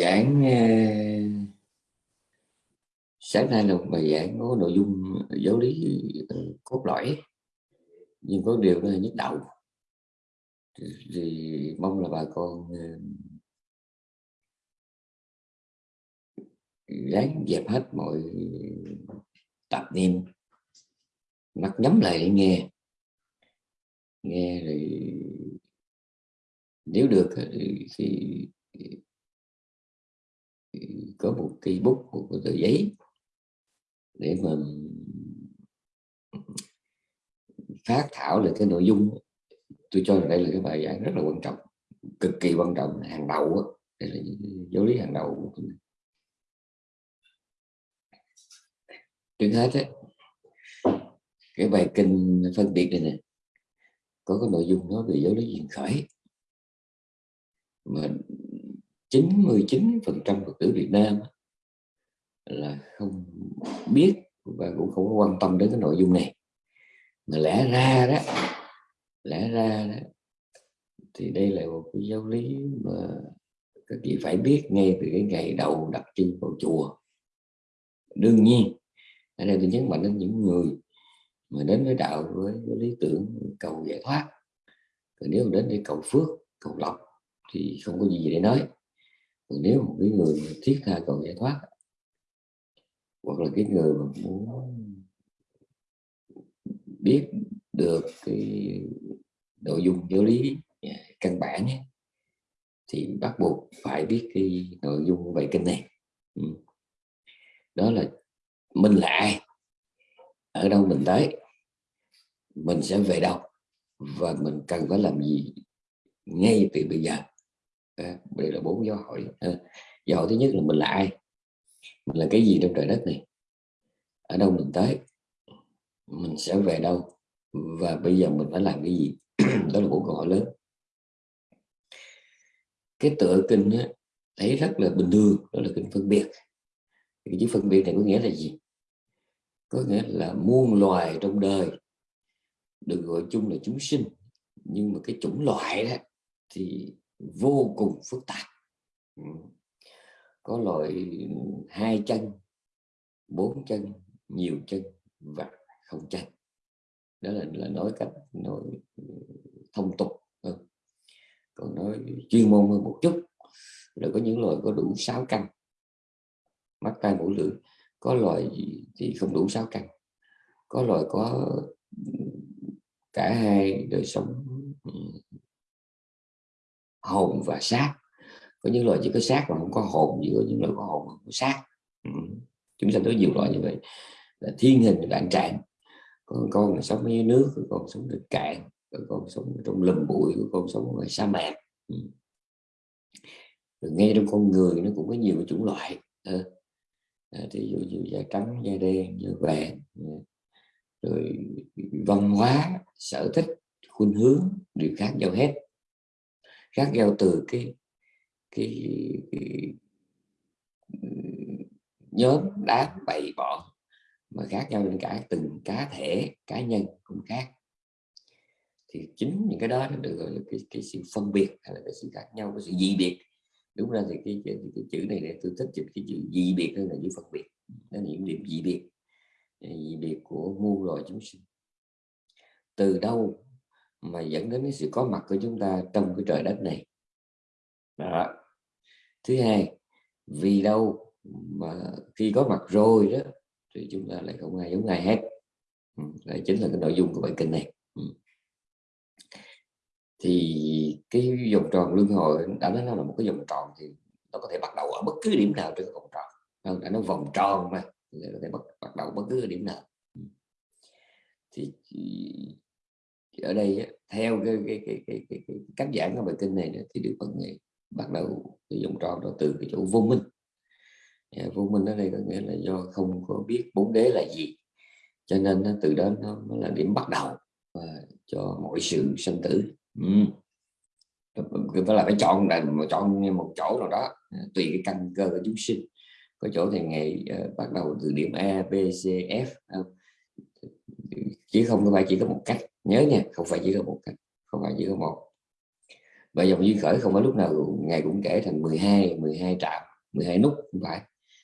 giảng ờ, sáng nay là một bài giảng có nội dung giáo lý ờ, cốt lõi. Nhưng có điều là nhức đầu. Thì, thì mong là bà con ờ, ráng dẹp hết mọi tạp niệm. Mắt nhắm lại nghe. Nghe rồi nếu được thì có một cây bút một tờ giấy để mà phát thảo lại cái nội dung. Tôi cho rằng đây là cái bài giảng rất là quan trọng cực kỳ quan trọng. Hàng đầu đây là giáo lý hàng đầu trước hết ấy, cái bài kinh phân biệt này nè có cái nội dung nói về giáo lý duyên khởi. Mà 99 phần trăm Phật tử Việt Nam là không biết và cũng không quan tâm đến cái nội dung này. Mà lẽ ra đó lẽ ra đó thì đây là một cái giáo lý mà các vị phải biết ngay từ cái ngày đầu đặt chân vào chùa. Đương nhiên ở đây tôi nhấn mạnh đến những người mà đến với đạo với, với lý tưởng cầu giải thoát. Còn nếu mà đến để cầu phước cầu lộc thì không có gì để nói còn nếu một cái người thiết tha cầu giải thoát hoặc là cái người mà muốn biết được cái nội dung giáo lý dạ, căn bản ấy, thì bắt buộc phải biết cái nội dung bài kinh này. Ừ. Đó là mình là ai ở đâu mình tới mình sẽ về đâu và mình cần phải làm gì ngay từ bây giờ à, đây là bốn dấu hỏi. À, dấu hỏi thứ nhất là mình là ai? Mình là cái gì trong trời đất này? Ở đâu mình tới? Mình sẽ về đâu? Và bây giờ mình phải làm cái gì? Đó là bốn câu hỏi lớn. Cái tựa kinh á, thấy rất là bình thường đó là kinh phân biệt. Cái chữ phân biệt này có nghĩa là gì? Có nghĩa là muôn loài trong đời được gọi chung là chúng sinh. Nhưng mà cái chủng loại đó thì vô cùng phức tạp. Có loại hai chân bốn chân nhiều chân và không chân. Đó là, là nói cách nói thông tục hơn. Còn nói chuyên môn hơn một chút là có những loài có đủ sáu căn. Mắt tai mũi lưỡi có loài thì không đủ sáu căn. Có loài có cả hai đời sống hồn và xác. Có những loài chỉ có xác mà không có hồn chỉ có những loài có hồn không có xác. Ừ. chúng ta có nhiều loại như vậy. Là thiên hình đạn trạng. Con con là sống dưới nước có con sống trên cạn có con sống trong lùm bụi có con sống ngoài sa mạc. Ừ. rồi ngay trong con người nó cũng có nhiều chủng loại. Ờ. Ờ, à, thì dụ như da trắng da đen da vàng ừ. rồi văn hóa sở thích khuynh hướng đều khác nhau hết khác nhau từ cái cái, cái nhóm đám bầy bọn mà khác nhau đến cả từng cá thể cá nhân cũng khác. Thì chính những cái đó nó được gọi là cái, cái sự phân biệt hay là cái sự khác nhau cái sự dị biệt. Đúng ra thì cái, cái, cái chữ này để tôi thích dịch cái chữ dị biệt hơn là chữ phân biệt. Nó những điểm dị biệt. Dị biệt của muôn loài chúng sinh. Từ đâu mà dẫn đến cái sự có mặt của chúng ta trong cái trời đất này. Đó. thứ hai vì đâu mà khi có mặt rồi đó thì chúng ta lại không ai giống ai hết. Ừ, đây chính là cái nội dung của bài kinh này. Ừ. Thì cái vòng tròn luân hồi đã nói nó là một cái vòng tròn thì nó có thể bắt đầu ở bất cứ điểm nào trên cái vòng tròn. Không đã nó vòng tròn mà có thể bắt, bắt đầu bất cứ điểm nào. Ừ. Thì ở đây theo cái cái cái cái, cái, cái cách giảng của bài kinh này thì được phần này bắt đầu cái vòng tròn đó từ cái chỗ vô minh à, vô minh ở đây có nghĩa là do không có biết bốn đế là gì cho nên nó, từ đó nó, nó là điểm bắt đầu và cho mọi sự sinh tử ừ. phải là phải chọn là chọn một chỗ nào đó à, tùy cái căn cơ của chúng sinh có chỗ thì ngày uh, à, bắt đầu từ điểm A B C F không? có không phải chỉ có một cách nhớ nha không phải chỉ có một cách không phải chỉ có một. Và dòng duyên khởi không phải lúc nào ngày cũng kể thành 12 12 trạm 12 nút không phải.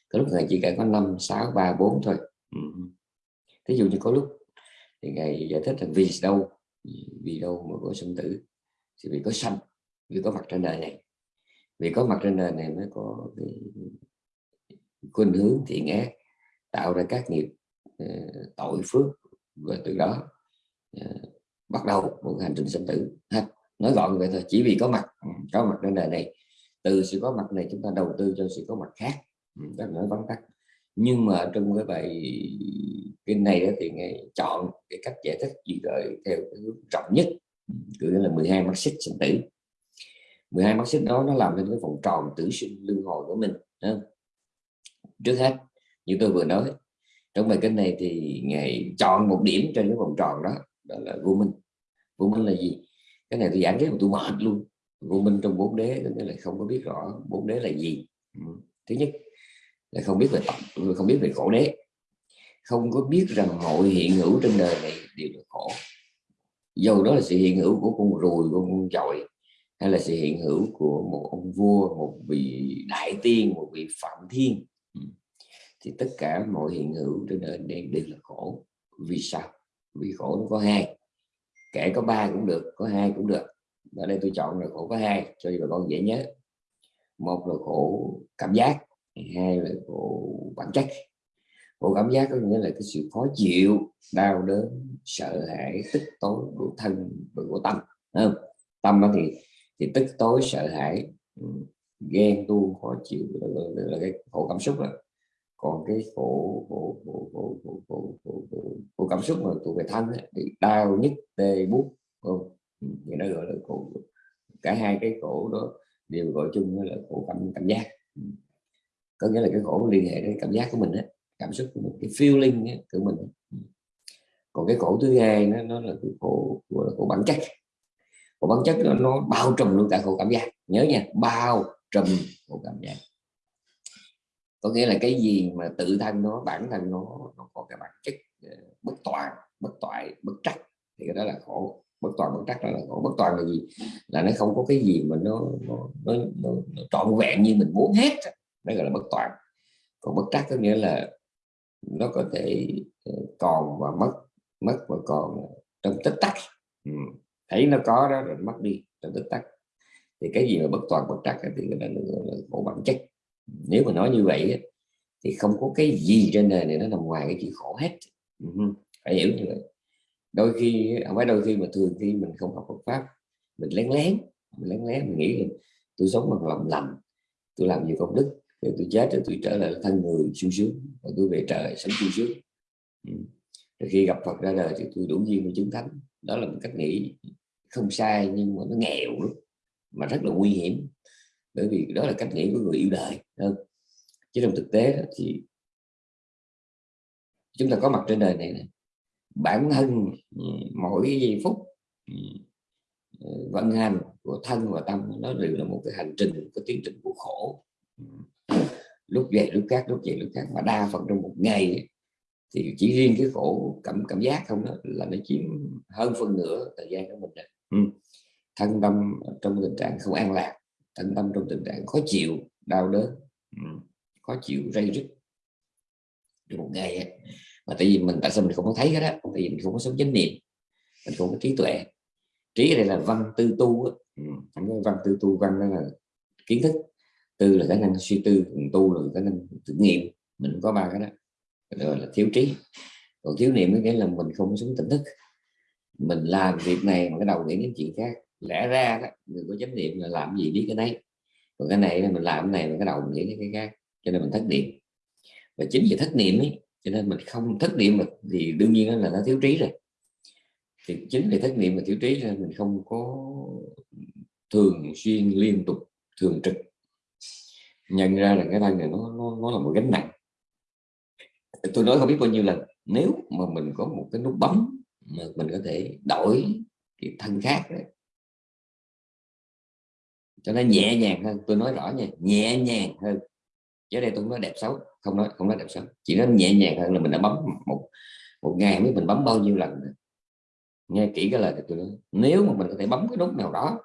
Có lúc ngày chỉ kể có 5 6 3 4 thôi. Ừ. ví dụ như có lúc thì ngày giải thích là vì đâu vì đâu mà có sinh tử thì vì có sanh vì có mặt trên đời này. Vì có mặt trên đời này mới có cái khuynh hướng thiện ác tạo ra các nghiệp uh, tội phước và từ đó uh, bắt đầu một hành trình sinh tử, ha. Nói gọn vậy thôi, chỉ vì có mặt ừ, có mặt trên đời này. Từ sự có mặt này chúng ta đầu tư cho sự có mặt khác ừ, rất là nói vắn tắt. Nhưng mà trong cái bài kinh này đó thì ngài chọn cái cách giải thích gì rồi theo cái hướng trọng nhất ừ, cứ là 12 mắt xích sinh tử. 12 mắt xích đó nó làm nên cái vòng tròn tử sinh luân hồi của mình không? trước hết, như tôi vừa nói, trong bài kinh này thì ngài chọn một điểm trên cái vòng tròn đó đó là vô minh vô minh là gì? Cái này tôi giảng cái mà tôi mệt luôn. Vô minh trong bốn đế nó là không có biết rõ bốn đế là gì. Ừ. thứ nhất, là không biết về tập không biết về khổ đế. Không có biết rằng mọi hiện hữu trên đời này đều là khổ dầu đó là sự hiện hữu của con ruồi, của con chọi hay là sự hiện hữu của một ông vua, một vị đại tiên, một vị phạm thiên ừ, thì tất cả mọi hiện hữu trên đời này đều là khổ vì sao? Vì khổ nó có hai kể có ba cũng được có hai cũng được. Ở đây tôi chọn là khổ có hai cho bà con dễ nhớ. Một là khổ cảm giác hai là khổ bản chất. Khổ cảm giác có nghĩa là cái sự khó chịu đau đớn sợ hãi tức tối của thân và của tâm không? tâm thì thì tức tối sợ hãi ừ, ghen tu khó chịu là, là, là cái khổ cảm xúc đó còn cái khổ khổ khổ khổ khổ, khổ, khổ, khổ, khổ cảm xúc mà thuộc về thân ấy, thì đau nhức tê bút không? Ừ, thì nó gọi là khổ cả hai cái khổ đó đều gọi chung là khổ cảm cảm giác. Ừ. Có nghĩa là cái khổ liên hệ đến cảm giác của mình ấy, cảm xúc của mình cái feeling ấy, của mình ừ. còn cái khổ thứ hai nó, nó là cái khổ gọi là khổ bản chất. Khổ bản chất nó, nó bao trùm luôn cả khổ cảm giác. Nhớ nha bao trùm khổ cảm giác có nghĩa là cái gì mà tự thân nó bản thân nó nó có cái bản chất ờ, bất toàn bất toại bất trắc thì cái đó là khổ. Bất toàn bất trắc đó là khổ. Bất toàn là gì? Là nó không có cái gì mà nó nó, nó, nó, nó trọn vẹn như mình muốn hết. Đó gọi là bất toàn còn bất trắc có nghĩa là nó có thể ờ, còn và mất mất và còn trong tích tắc. Ừ. thấy nó có đó rồi mất đi trong tích tắc. Thì cái gì mà bất toàn bất trắc thì cái đó là khổ bản chất nếu mà nói như vậy thì không có cái gì trên đời này nó nằm ngoài cái chuyện khổ hết. Ừ phải hiểu như vậy. Đôi khi không phải đôi khi mà thường khi mình không học Phật pháp, mình lén lén, mình lén lén, mình nghĩ là tôi sống bằng lòng lành, tôi làm nhiều công đức, rồi tôi chết rồi tôi trở lại thân người sung sướng và tôi về trời sống sung sướng. Ừ. Rồi khi gặp Phật ra đời thì tôi đủ duyên với chứng thánh. Đó là một cách nghĩ không sai nhưng mà nó nghèo lắm, mà rất là nguy hiểm bởi vì đó là cách nghĩ của người yêu đời hơn chứ trong thực tế thì chúng ta có mặt trên đời này, này bản thân ừ, mỗi giây phút ừ, ừ, vận hành của thân và tâm nó đều là một cái hành trình cái tiến trình của khổ. Lúc về lúc khác lúc về lúc khác mà đa phần trong một ngày thì chỉ riêng cái khổ cảm cảm giác không đó là nó chiếm hơn phân nửa thời gian của mình rồi. thân tâm trong tình trạng không an lạc thân tâm trong tình trạng khó chịu đau đớn khó chịu dây rứt. Một ngày ấy. mà tại vì mình tại sao mình không có thấy cái đó? Tại vì mình không có sống chánh niệm mình không có trí tuệ. Trí ở đây là văn tư tu ừ. văn tư tu văn đó là kiến thức. Tư là khả năng suy tư tu là khả năng thực nghiệm. Mình có ba cái đó. Rồi là thiếu trí. Còn thiếu niệm cái là mình không sống tỉnh thức. Mình làm việc này mà cái đầu nghĩ đến chuyện khác lẽ ra đó người có chánh niệm là làm gì biết cái này còn cái này mình làm cái này mà cái đầu mình nghĩ cái cái khác cho nên mình thất niệm. Và chính vì thất niệm ấy cho nên mình không thất niệm mà thì đương nhiên là nó thiếu trí rồi. Thì chính vì thất niệm mà thiếu trí nên mình không có thường xuyên liên tục thường trực. Nhận ra là cái thân này nó, nó, nó là một gánh nặng. Tôi nói không biết bao nhiêu lần nếu mà mình có một cái nút bấm mà mình có thể đổi cái thân khác đấy, cho nó nhẹ nhàng hơn. Tôi nói rõ nha nhẹ nhàng hơn. Chứ đây tôi không nói đẹp xấu không nói không nói đẹp xấu. Chỉ nói nhẹ nhàng hơn là mình đã bấm một một ngày mới mình bấm bao nhiêu lần nghe kỹ cái lời tôi nói. Nếu mà mình có thể bấm cái nút nào đó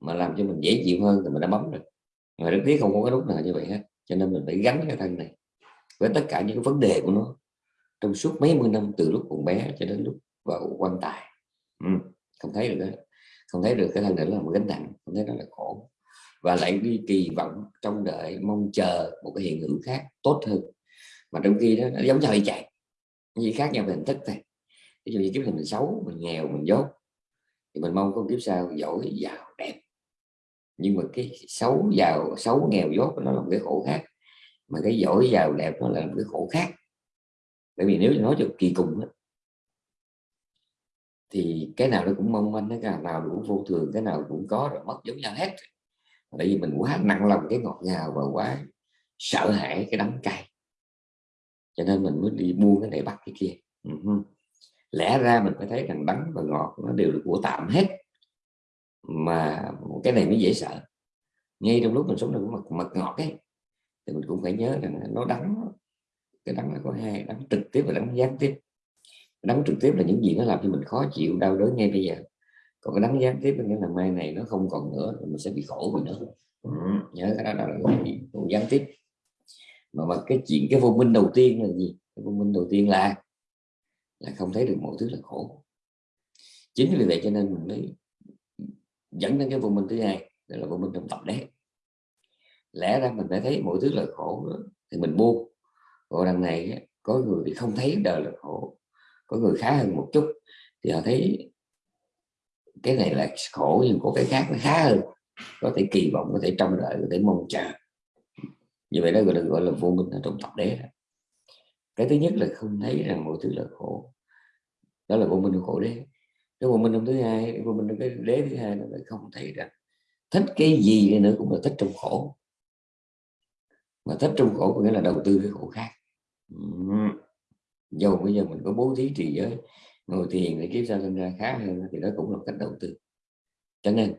mà làm cho mình dễ chịu hơn thì mình đã bấm rồi. Mà rất tiếc không có cái nút nào như vậy hết. Cho nên mình phải gắn cái thân này với tất cả những cái vấn đề của nó trong suốt mấy mươi năm từ lúc còn bé cho đến lúc vào quan tài. Ừ, không thấy được đó. không thấy được cái thân này là một gánh nặng không thấy nó là khổ và lại đi kỳ vọng trong đợi mong chờ một cái hiện hữu khác tốt hơn. Mà trong khi đó nó giống nhau chạy như khác nhau về hình thức này ví dụ như kiếp này mình xấu mình nghèo mình dốt thì mình mong có kiếp sau giỏi giàu đẹp. Nhưng mà cái xấu giàu xấu nghèo dốt nó là một cái khổ khác. Mà cái giỏi giàu đẹp nó là một cái khổ khác. Bởi vì nếu nói cho kỳ cùng đó, thì cái nào nó cũng mong manh cái nào cũng vô thường cái nào cũng có rồi mất giống nhau hết tại vì mình quá nặng lòng cái ngọt ngào và quá sợ hãi cái đắng cay. Cho nên mình mới đi buông cái này bắt cái kia. Uh-huh. lẽ ra mình phải thấy rằng đắng và ngọt nó đều được của tạm hết. Mà cái này mới dễ sợ. Ngay trong lúc mình sống được mật mật ngọt ấy, thì mình cũng phải nhớ rằng nó đắng, cái đắng nó có hai, đắng trực tiếp và đắng gián tiếp. Đắng trực tiếp là những gì nó làm cho mình khó chịu, đau đớn ngay bây giờ còn cái đánh gián tiếp nghĩa là mai này nó không còn nữa mình sẽ bị khổ mình nữa ừ, nhớ cái đó là cái gián tiếp. Mà mà cái chuyện cái vô minh đầu tiên là gì? Cái vô minh đầu tiên là là không thấy được mọi thứ là khổ. Chính vì vậy cho nên mình mới dẫn đến cái vô minh thứ hai đó là vô minh trong tập đấy lẽ ra mình phải thấy mọi thứ là khổ thì mình buông. Còn đằng này có người thì không thấy đời là khổ có người khá hơn một chút thì họ thấy cái này là khổ nhưng có cái khác nó khá hơn. Có thể kỳ vọng, có thể trông đợi, có thể mong chờ. Như vậy đó gọi là gọi là vô minh ở trong tập đế cái thứ nhất là không thấy rằng mọi thứ là khổ. Đó là vô minh khổ đế. Cái vô minh trong thứ hai, vô minh trong cái đế thứ hai là không thấy rằng thích cái gì nữa cũng là thích trong khổ. Mà thích trong khổ có nghĩa là đầu tư cái khổ khác. Dầu bây giờ mình có bố thí trì giới ngồi thiền để kiếp sau sinh ra khá hơn thì đó cũng là cách đầu tư. Cho nên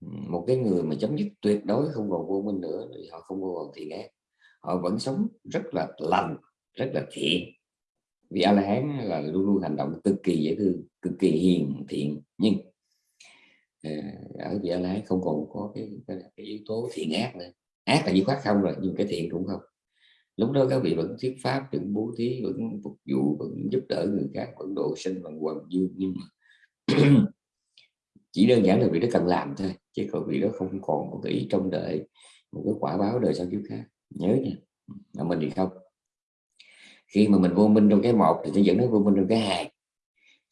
một cái người mà chấm dứt tuyệt đối không còn vô minh nữa thì họ không còn thiện ác. Họ vẫn sống rất là lành rất là thiện. Vì a la hán là luôn luôn hành động cực kỳ dễ thương cực kỳ hiền thiện. Nhưng à, ở vị a la hán không còn có cái, cái, cái yếu tố thiện ác nữa. Ác là dứt khoát không rồi nhưng cái thiện cũng không lúc đó các vị vẫn thuyết pháp vẫn bố thí vẫn phục vụ vẫn giúp đỡ người khác vẫn độ sinh bằng quần dương. Nhưng mà chỉ đơn giản là vị đó cần làm thôi chứ còn vị đó không còn một cái ý trong đợi một cái quả báo đời sau kiếp khác. Nhớ nha là mình thì không. Khi mà mình vô minh trong cái một thì sẽ dẫn đến vô minh trong cái hai.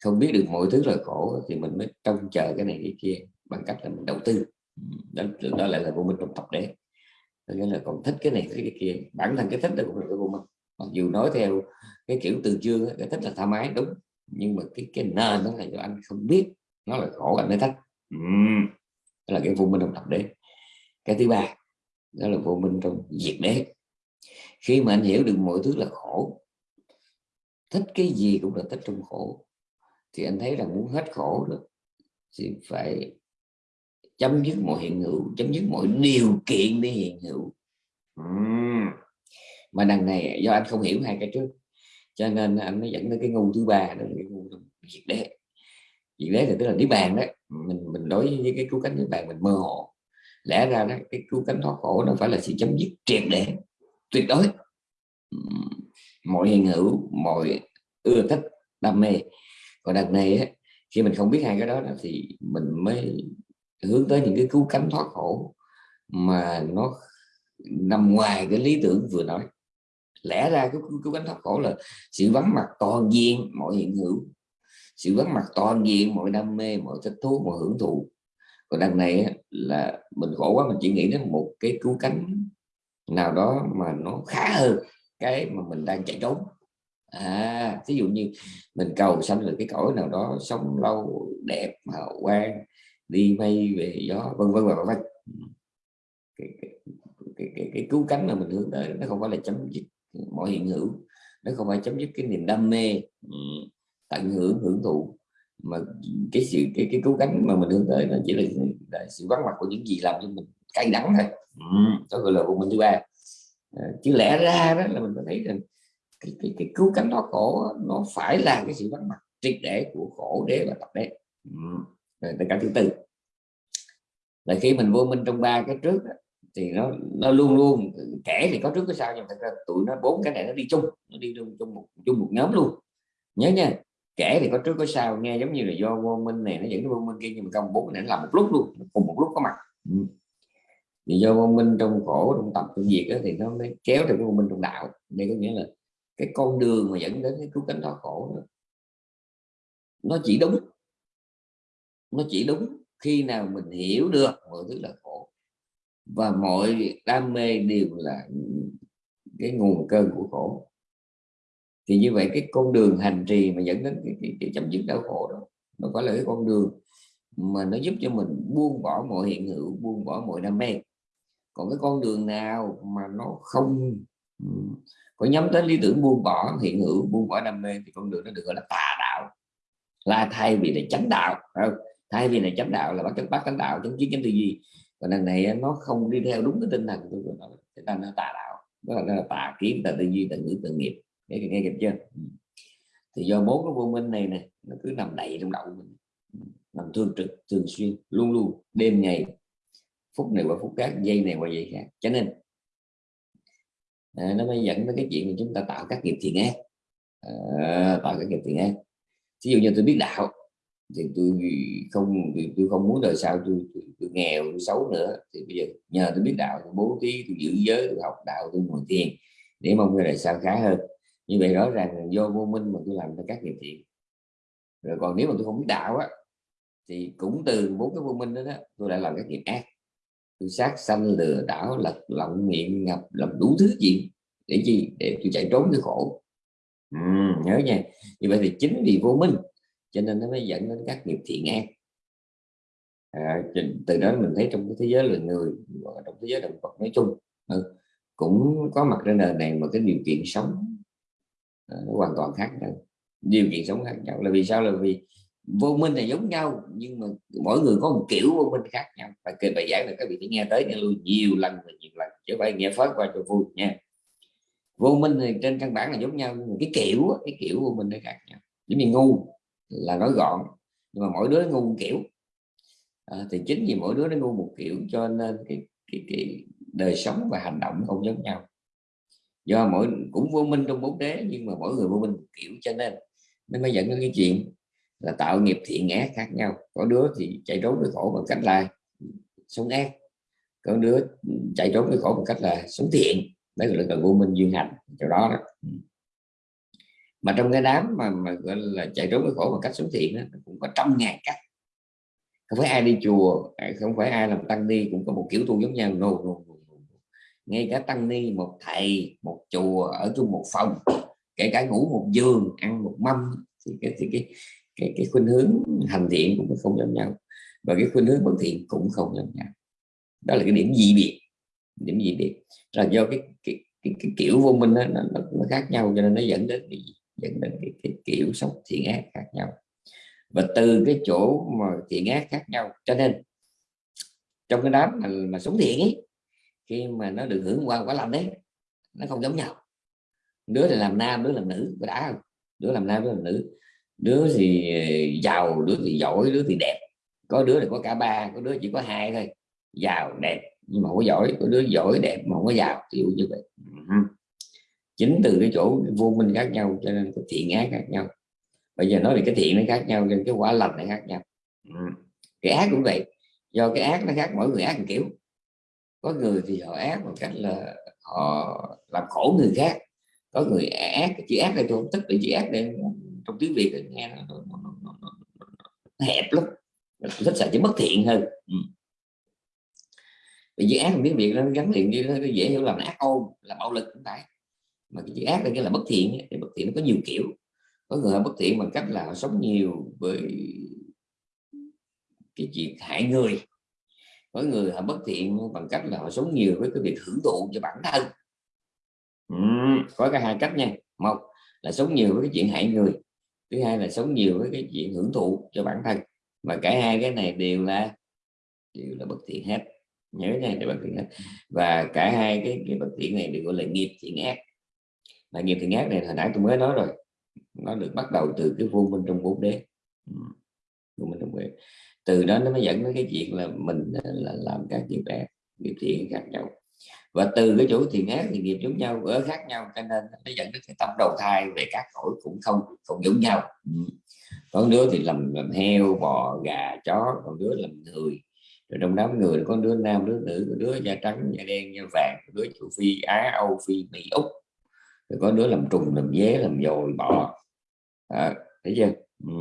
Không biết được mọi thứ là khổ thì mình mới trông chờ cái này cái kia bằng cách là mình đầu tư. Đó, đó lại là vô minh trong tập đế nghĩa là còn thích cái này cái, cái kia. Bản thân cái thích đó cũng là cái vô minh. Mặc dù nói theo cái kiểu từ chương cái thích là thoải mái đúng. Nhưng mà cái cái nền đó là do anh không biết. Nó là khổ anh mới thích. Uhm. đó là cái vô minh trong tập đế. Cái thứ ba đó là vô minh trong diệt đế. Khi mà anh hiểu được mọi thứ là khổ thích cái gì cũng là thích trong khổ thì anh thấy là muốn hết khổ được thì phải chấm dứt mọi hiện hữu chấm dứt mọi điều kiện để hiện hữu. Uhm. mà đằng này do anh không hiểu hai cái trước cho nên anh mới dẫn đến cái ngu thứ ba đó là cái ngu diệt đế. Diệt đế thì tức là niết bàn đó mình mình đối với cái cứu cánh niết bàn mình mơ hồ. Lẽ ra đó cái cứu cánh thoát khổ nó phải là sự chấm dứt triệt để tuyệt đối. Mọi hiện hữu mọi ưa thích đam mê. Còn đằng này á, khi mình không biết hai cái đó thì mình mới hướng tới những cái cứu cánh thoát khổ mà nó nằm ngoài cái lý tưởng vừa nói. Lẽ ra cái cứu cánh thoát khổ là sự vắng mặt toàn diện mọi hiện hữu, sự vắng mặt toàn diện mọi đam mê, mọi thích thú, mọi hưởng thụ. Còn đằng này là mình khổ quá, mình chỉ nghĩ đến một cái cứu cánh nào đó mà nó khá hơn cái mà mình đang chạy trốn. À ví dụ như mình cầu sanh được cái cõi nào đó sống lâu, đẹp, hào quang đi bay về gió vân vân và vân cái, cái, cái, cái, cái cứu cánh mà mình hướng tới nó không phải là chấm dứt mọi hiện hữu nó không phải chấm dứt cái niềm đam mê tận hưởng hưởng thụ. Mà cái sự cái cái cứu cánh mà mình hướng tới nó chỉ là, là sự vắng mặt của những gì làm cho mình cay đắng thôi. Đó gọi là của mình thứ ba. Ờ, chứ lẽ ra đó là mình có thấy rằng cái, cái, cái cứu cánh nó khổ nó phải là cái sự vắng mặt triệt để của khổ đế và tập đế tất cả thứ tư là khi mình vô minh trong ba cái trước thì nó nó luôn luôn kể thì có trước có sau nhưng thật ra tụi nó bốn cái này nó đi chung nó đi chung chung một chung một nhóm luôn. Nhớ nha kể thì có trước có sau nghe giống như là do vô minh này nó dẫn đến vô minh kia nhưng mà không bốn cái này làm một lúc luôn cùng một lúc có mặt. Ừ. thì do vô minh trong khổ trong tập trong diệt đó, thì nó mới kéo theo cái vô minh trong đạo. Đây có nghĩa là cái con đường mà dẫn đến cái cứu cánh thoát khổ đó, nó chỉ đúng nó chỉ đúng khi nào mình hiểu được mọi thứ là khổ. Và mọi đam mê đều là cái nguồn cơn của khổ. Thì như vậy cái con đường hành trì mà dẫn đến cái, cái, cái chấm dứt đau khổ đó nó có là cái con đường mà nó giúp cho mình buông bỏ mọi hiện hữu buông bỏ mọi đam mê. Còn cái con đường nào mà nó không có nhắm tới lý tưởng buông bỏ hiện hữu buông bỏ đam mê thì con đường nó được gọi là tà đạo. Là thay vì là chánh đạo không? Thay vì là chánh đạo là bắt chánh bắt chánh đạo chánh kiến chánh tư duy. Còn lần này nó không đi theo đúng cái tinh thần của nó. Thì ta nó tà đạo. Đó là, tà kiến tà tư duy tà ngữ tà nghiệp. Nghe nghe kịp chưa? Ừ. Thì do bốn cái vô minh này nè nó cứ nằm đầy trong đầu mình. Ừ. Nằm thường trực thường xuyên luôn luôn đêm ngày phút này qua phút khác giây này qua giây khác. Cho nên à, nó mới dẫn đến cái chuyện mà chúng ta tạo các nghiệp thiện ác. À, tạo các nghiệp thiện ác. Ví dụ như tôi biết đạo thì tôi không thì tôi không muốn đời sau tôi, tôi, tôi nghèo tôi xấu nữa. Thì bây giờ nhờ tôi biết đạo tôi bố thí tôi giữ giới tôi học đạo tôi ngồi thiền để mong người đời sau khá hơn. Như vậy rõ ràng do vô minh mà tôi làm ra các nghiệp thiện. Rồi còn nếu mà tôi không biết đạo á thì cũng từ bốn cái vô minh đó, đó tôi lại làm các nghiệp ác. Tôi sát sanh lừa đảo lật lọng miệng ngập làm đủ thứ chuyện để gì để tôi chạy trốn cái khổ. Ừ, nhớ nha. Như vậy thì chính vì vô minh cho nên nó mới dẫn đến các nghiệp thiện ác à, từ đó mình thấy trong cái thế giới loài người trong thế giới động vật nói chung ừ, cũng có mặt trên đời này mà cái điều kiện sống à, nó hoàn toàn khác nhau. Điều kiện sống khác nhau là vì sao? Là vì vô minh là giống nhau nhưng mà mỗi người có một kiểu vô minh khác nhau. Và kể bài giảng là các vị phải nghe tới nghe lui nhiều lần và nhiều lần chứ phải nghe phớt qua cho vui nha. Vô minh thì trên căn bản là giống nhau nhưng mà cái kiểu cái kiểu vô minh nó khác nhau. Giống như ngu là nói gọn. Nhưng mà mỗi đứa ngu một kiểu. À, thì chính vì mỗi đứa nó ngu một kiểu cho nên cái, cái, cái đời sống và hành động không giống nhau. Do mỗi cũng vô minh trong bốn đế nhưng mà mỗi người vô minh một kiểu cho nên nó mới dẫn đến cái chuyện là tạo nghiệp thiện ác khác nhau. Có đứa thì chạy trốn với khổ bằng cách là sống ác. Có đứa chạy trốn với khổ bằng cách là sống thiện. Đấy là cần vô minh duyên hành chỗ đó đó. Ừ mà trong cái đám mà, mà gọi là chạy trốn với khổ bằng cách sống thiện đó, cũng có trăm ngàn cách. Không phải ai đi chùa à, không phải ai làm tăng ni cũng có một kiểu tu giống nhau. No, no, no, no. ngay cả tăng ni một thầy một chùa ở chung một phòng kể cả ngủ một giường ăn một mâm thì cái thì cái cái cái khuynh hướng hành thiện cũng không giống nhau. Và cái khuynh hướng bất thiện cũng không giống nhau. Đó là cái điểm dị biệt điểm dị biệt. Là do cái cái, cái, cái kiểu vô minh đó, nó, nó, khác nhau cho nên nó dẫn đến cái dẫn đến cái, cái kiểu sống thiện ác khác nhau. Và từ cái chỗ mà thiện ác khác nhau cho nên trong cái đám mà, mà sống thiện ấy khi mà nó được hưởng qua quả lành đấy nó không giống nhau. Đứa thì làm nam đứa làm nữ có đã không? Đứa làm nam đứa làm nữ. Đứa thì ờ, giàu đứa thì giỏi đứa thì đẹp. Có đứa thì có cả ba có đứa chỉ có hai thôi. Giàu đẹp nhưng mà không có giỏi. Có đứa giỏi đẹp mà không có giàu. Kiểu như vậy chính từ cái chỗ vô minh khác nhau cho nên cái thiện ác khác nhau. Bây giờ nói về cái thiện nó khác nhau nên cái quả lành nó khác nhau. Ừ. Cái ác cũng vậy. Do cái ác nó khác mỗi người ác một kiểu. Có người thì họ ác một cách là họ làm khổ người khác. Có người ác chữ ác này tôi không thích chữ ác đây trong tiếng việt nghe nó, nó, nó, nó, nó, nó hẹp lắm. Tôi thích xài chữ bất thiện hơn. Ừ. vì chữ ác trong tiếng việt nó gắn liền như nó dễ hiểu là ác ôn là bạo lực cũng phải mà cái chữ ác là nghĩa là bất thiện thì bất thiện nó có nhiều kiểu. Có người bất thiện bằng cách là họ sống nhiều với cái chuyện hại người. Có người họ bất thiện bằng cách là họ sống nhiều với cái việc hưởng thụ cho bản thân. Ừ, có cả hai cách nha. Một là sống nhiều với cái chuyện hại người thứ hai là sống nhiều với cái chuyện hưởng thụ cho bản thân. Mà cả hai cái này đều là đều là bất thiện hết. Nhớ nha để bất thiện hết. Và cả hai cái cái bất thiện này đều gọi là nghiệp thiện ác mà nghiệp thiện ác này hồi nãy tôi mới nói rồi nó được bắt đầu từ cái vô minh trong bốn đế. Vô minh trong bốn từ đó nó mới dẫn đến cái chuyện là mình là làm các nghiệp ác nghiệp thiện khác nhau. Và từ cái chỗ thiện ác thì nghiệp giống nhau ở khác nhau cho nên nó dẫn đến cái tâm đầu thai về các cõi cũng không không giống nhau. Ừ. có đứa thì làm làm heo bò gà chó còn đứa làm người. Rồi trong đám người có đứa nam đứa nữ có đứa da trắng da đen da vàng đứa châu phi á âu phi mỹ úc rồi có đứa làm trùng làm dế làm dồi bỏ à, thấy chưa? Ừ.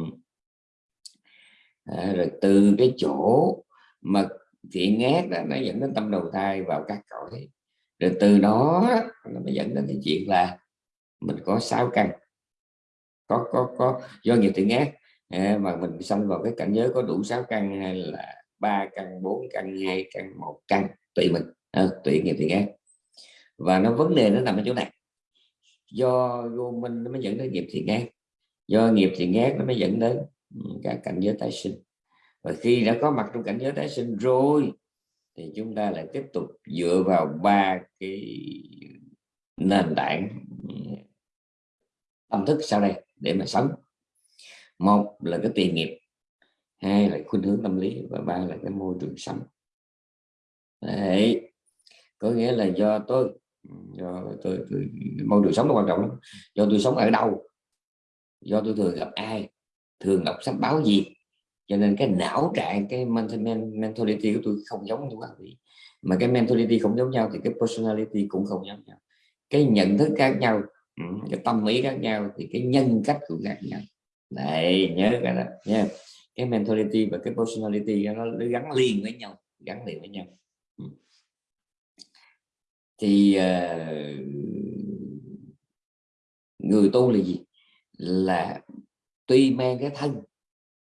à, rồi từ cái chỗ mà thiện ác đó, nó dẫn đến tâm đầu thai vào các cõi. Rồi từ đó nó mới dẫn đến cái chuyện là mình có sáu căn. Có có có do nghiệp thiện ác à, mà mình xong vào cái cảnh giới có đủ sáu căn hay là ba căn bốn căn hai căn một căn tùy mình. À, tùy nghiệp thiện ác và nó vấn đề nó nằm ở chỗ này do vô minh nó mới dẫn đến nghiệp thiện ác. Do nghiệp thiện ác nó mới dẫn đến ừ, cả cảnh giới tái sinh. Và khi đã có mặt trong cảnh giới tái sinh rồi, thì chúng ta lại tiếp tục dựa vào ba cái nền tảng ừ, tâm thức sau đây để mà sống. Một là cái tiền nghiệp, hai là khuynh hướng tâm lý, và ba là cái môi trường sống. Đấy. có nghĩa là do tôi do tôi, tôi môi trường sống nó quan trọng lắm. Do tôi sống ở đâu? Do tôi thường gặp ai? Thường đọc sách báo gì? Cho nên cái não trạng cái mentality của tôi không giống như các vị mà cái mentality không giống nhau thì cái personality cũng không giống nhau. Cái nhận thức khác nhau ừ, cái tâm lý khác nhau thì cái nhân cách cũng khác nhau. Này nhớ cái đó nha cái mentality và cái personality nó, nó gắn liền với nhau gắn liền với nhau. Ừ thì uh, người tu là gì? Là tuy mang cái thân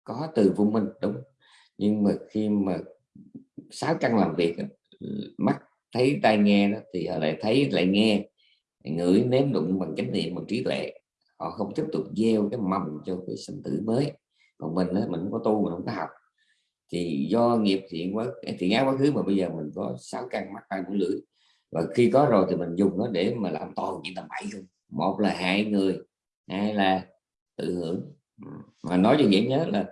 có từ vô minh đúng nhưng mà khi mà sáu căn làm việc mắt thấy tai nghe đó, thì họ lại thấy lại nghe ngửi nếm đụng bằng chánh niệm bằng trí tuệ. Họ không tiếp tục gieo cái mầm cho cái sinh tử mới. Còn mình đó, mình không có tu mình không có học. Thì do nghiệp thiện quá thiện ác quá khứ mà bây giờ mình có sáu căn mắt tai mũi lưỡi và khi có rồi thì mình dùng nó để mà làm toàn những tầm bậy không một là hại người hai là tự hưởng. Mà nói cho dễ nhớ là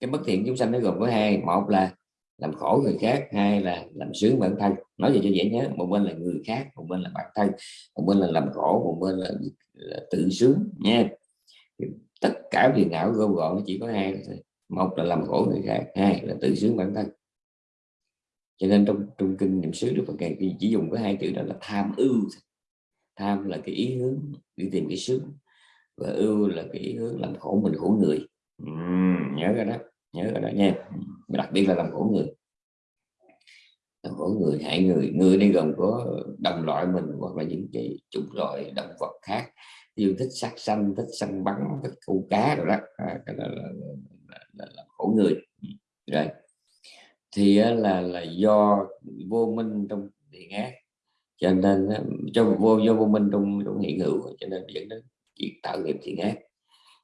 cái bất thiện chúng sanh nó gồm có hai một là làm khổ người khác hai là làm sướng bản thân. Nói gì cho dễ nhớ một bên là người khác một bên là bản thân một bên là làm khổ một bên là, là tự sướng nha. Tất cả phiền não gom gọn nó chỉ có hai một là làm khổ người khác hai là tự sướng bản thân cho nên trong trong kinh niệm xứ đức phật ngài chỉ dùng có hai chữ đó là tham ưu tham là cái ý hướng đi tìm cái sướng và ưu là cái ý hướng làm khổ mình khổ người. Ừ, nhớ cái đó nhớ cái đó nha. Đặc biệt là làm khổ người. Làm khổ người hại người. Người đây gồm có đồng loại mình hoặc là những cái chủng loại động vật khác. Yêu thích sát sanh thích săn bắn thích câu cá rồi đó. À, cái đó là, là, là, là, là khổ người. Rồi thì là là do vô minh trong thiện ác. Cho nên cho vô do vô minh trong trong hiện hữu cho nên dẫn đến chuyện tạo nghiệp thiện ác.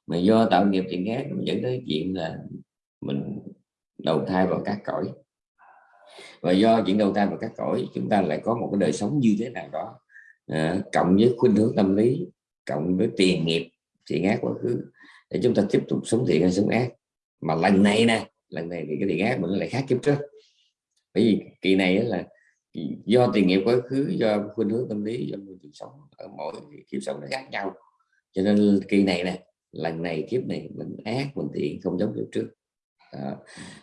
Mà do tạo nghiệp thiện ác dẫn đến chuyện là mình đầu thai vào các cõi. Và do chuyện đầu thai vào các cõi chúng ta lại có một cái đời sống như thế nào đó. À, cộng với khuynh hướng tâm lý cộng với tiền nghiệp thiện ác quá khứ để chúng ta tiếp tục sống thiện hay sống ác. Mà lần này nè lần này thì cái thiện ác mình lại khác kiếp trước. Bởi vì kỳ này là do tiền nghiệp quá khứ do khuynh hướng tâm lý do môi trường sống ở mỗi kiếp sống nó khác nhau. Cho nên kỳ này nè lần này kiếp này mình ác mình thiện không giống kiếp trước. À,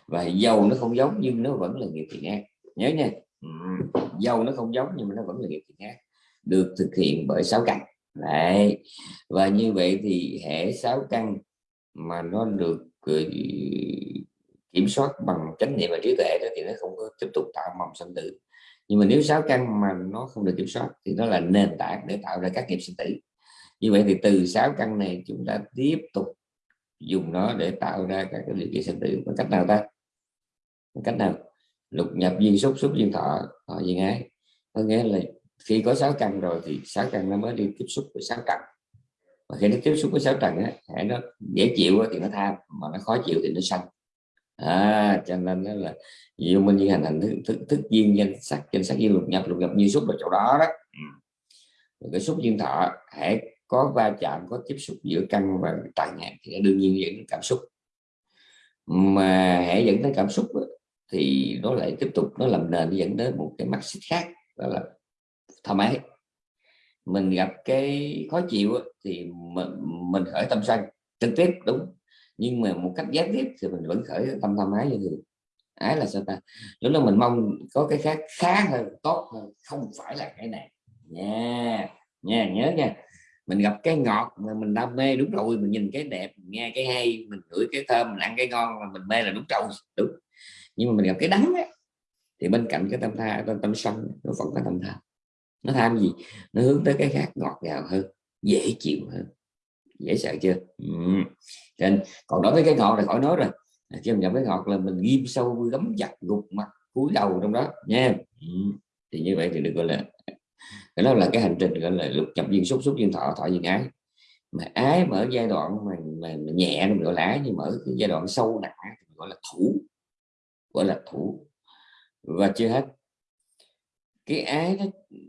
và dầu nó không giống nhưng nó vẫn là nghiệp thiện ác. Nhớ nha. Dầu nó không giống nhưng mà nó vẫn là nghiệp thiện ác. Được thực hiện bởi sáu căn. Đấy. và như vậy thì hệ sáu căn mà nó được ờ, kiểm soát bằng chánh niệm và trí tuệ đó thì nó không có tiếp tục tạo mầm sinh tử. Nhưng mà nếu sáu căn mà nó không được kiểm soát thì nó là nền tảng để tạo ra các nghiệp sinh tử. Như vậy thì từ sáu căn này chúng ta tiếp tục dùng nó để tạo ra các cái điều kiện sinh tử. Bằng cách nào ta? Bằng cách nào? Lục nhập duyên xúc xúc duyên thọ thọ duyên ái. Có nghĩa là khi có sáu căn rồi thì sáu căn nó mới đi tiếp xúc với sáu trần và khi nó tiếp xúc với sáu trần á nó dễ chịu thì nó tham, mà nó khó chịu thì nó sanh à, cho nên đó là dù minh duyên hành hành thức, thức, thức duyên danh sắc danh sắc duyên lục nhập lục nhập duyên xúc là chỗ đó đó. Ừ. cái xúc duyên thọ hãy có va chạm có tiếp xúc giữa căn và trần thì đương nhiên dẫn cảm xúc. Mà hãy dẫn tới cảm xúc đó, thì nó lại tiếp tục nó làm nền dẫn đến một cái mắt xích khác đó là thoải mái mình gặp cái khó chịu thì mình, mình khởi tâm sân trực tiếp đúng nhưng mà một cách gián tiếp thì mình vẫn khởi tâm tham ái như thường. Ái là sao ta? Lúc đó mình mong có cái khác khá hơn tốt hơn không phải là cái này. Nha nha nhớ nha. Mình gặp cái ngọt mà mình đam mê đúng rồi mình nhìn cái đẹp nghe cái hay mình ngửi cái thơm mình ăn cái ngon mà mình mê là đúng rồi đúng. Nhưng mà mình gặp cái đắng ấy, thì bên cạnh cái tâm tha tâm, tâm sân nó vẫn có tâm tham nó tham gì? Nó hướng tới cái khác ngọt ngào hơn dễ chịu hơn dễ sợ chưa? Ừ. nên còn đối với cái ngọt là khỏi nói rồi. À, khi mình gặp cái ngọt là mình ghim sâu gấm chặt gục mặt cúi đầu trong đó nha. Ừ. thì như vậy thì được gọi là cái đó là cái hành trình gọi là lục nhập duyên xúc xúc duyên thọ thọ duyên ái. Mà ái mà ở giai đoạn mà, mà, mà nhẹ mình gọi là ái nhưng mà ở cái giai đoạn sâu nặng thì gọi là thủ. Gọi là thủ. Và chưa hết cái ái đó,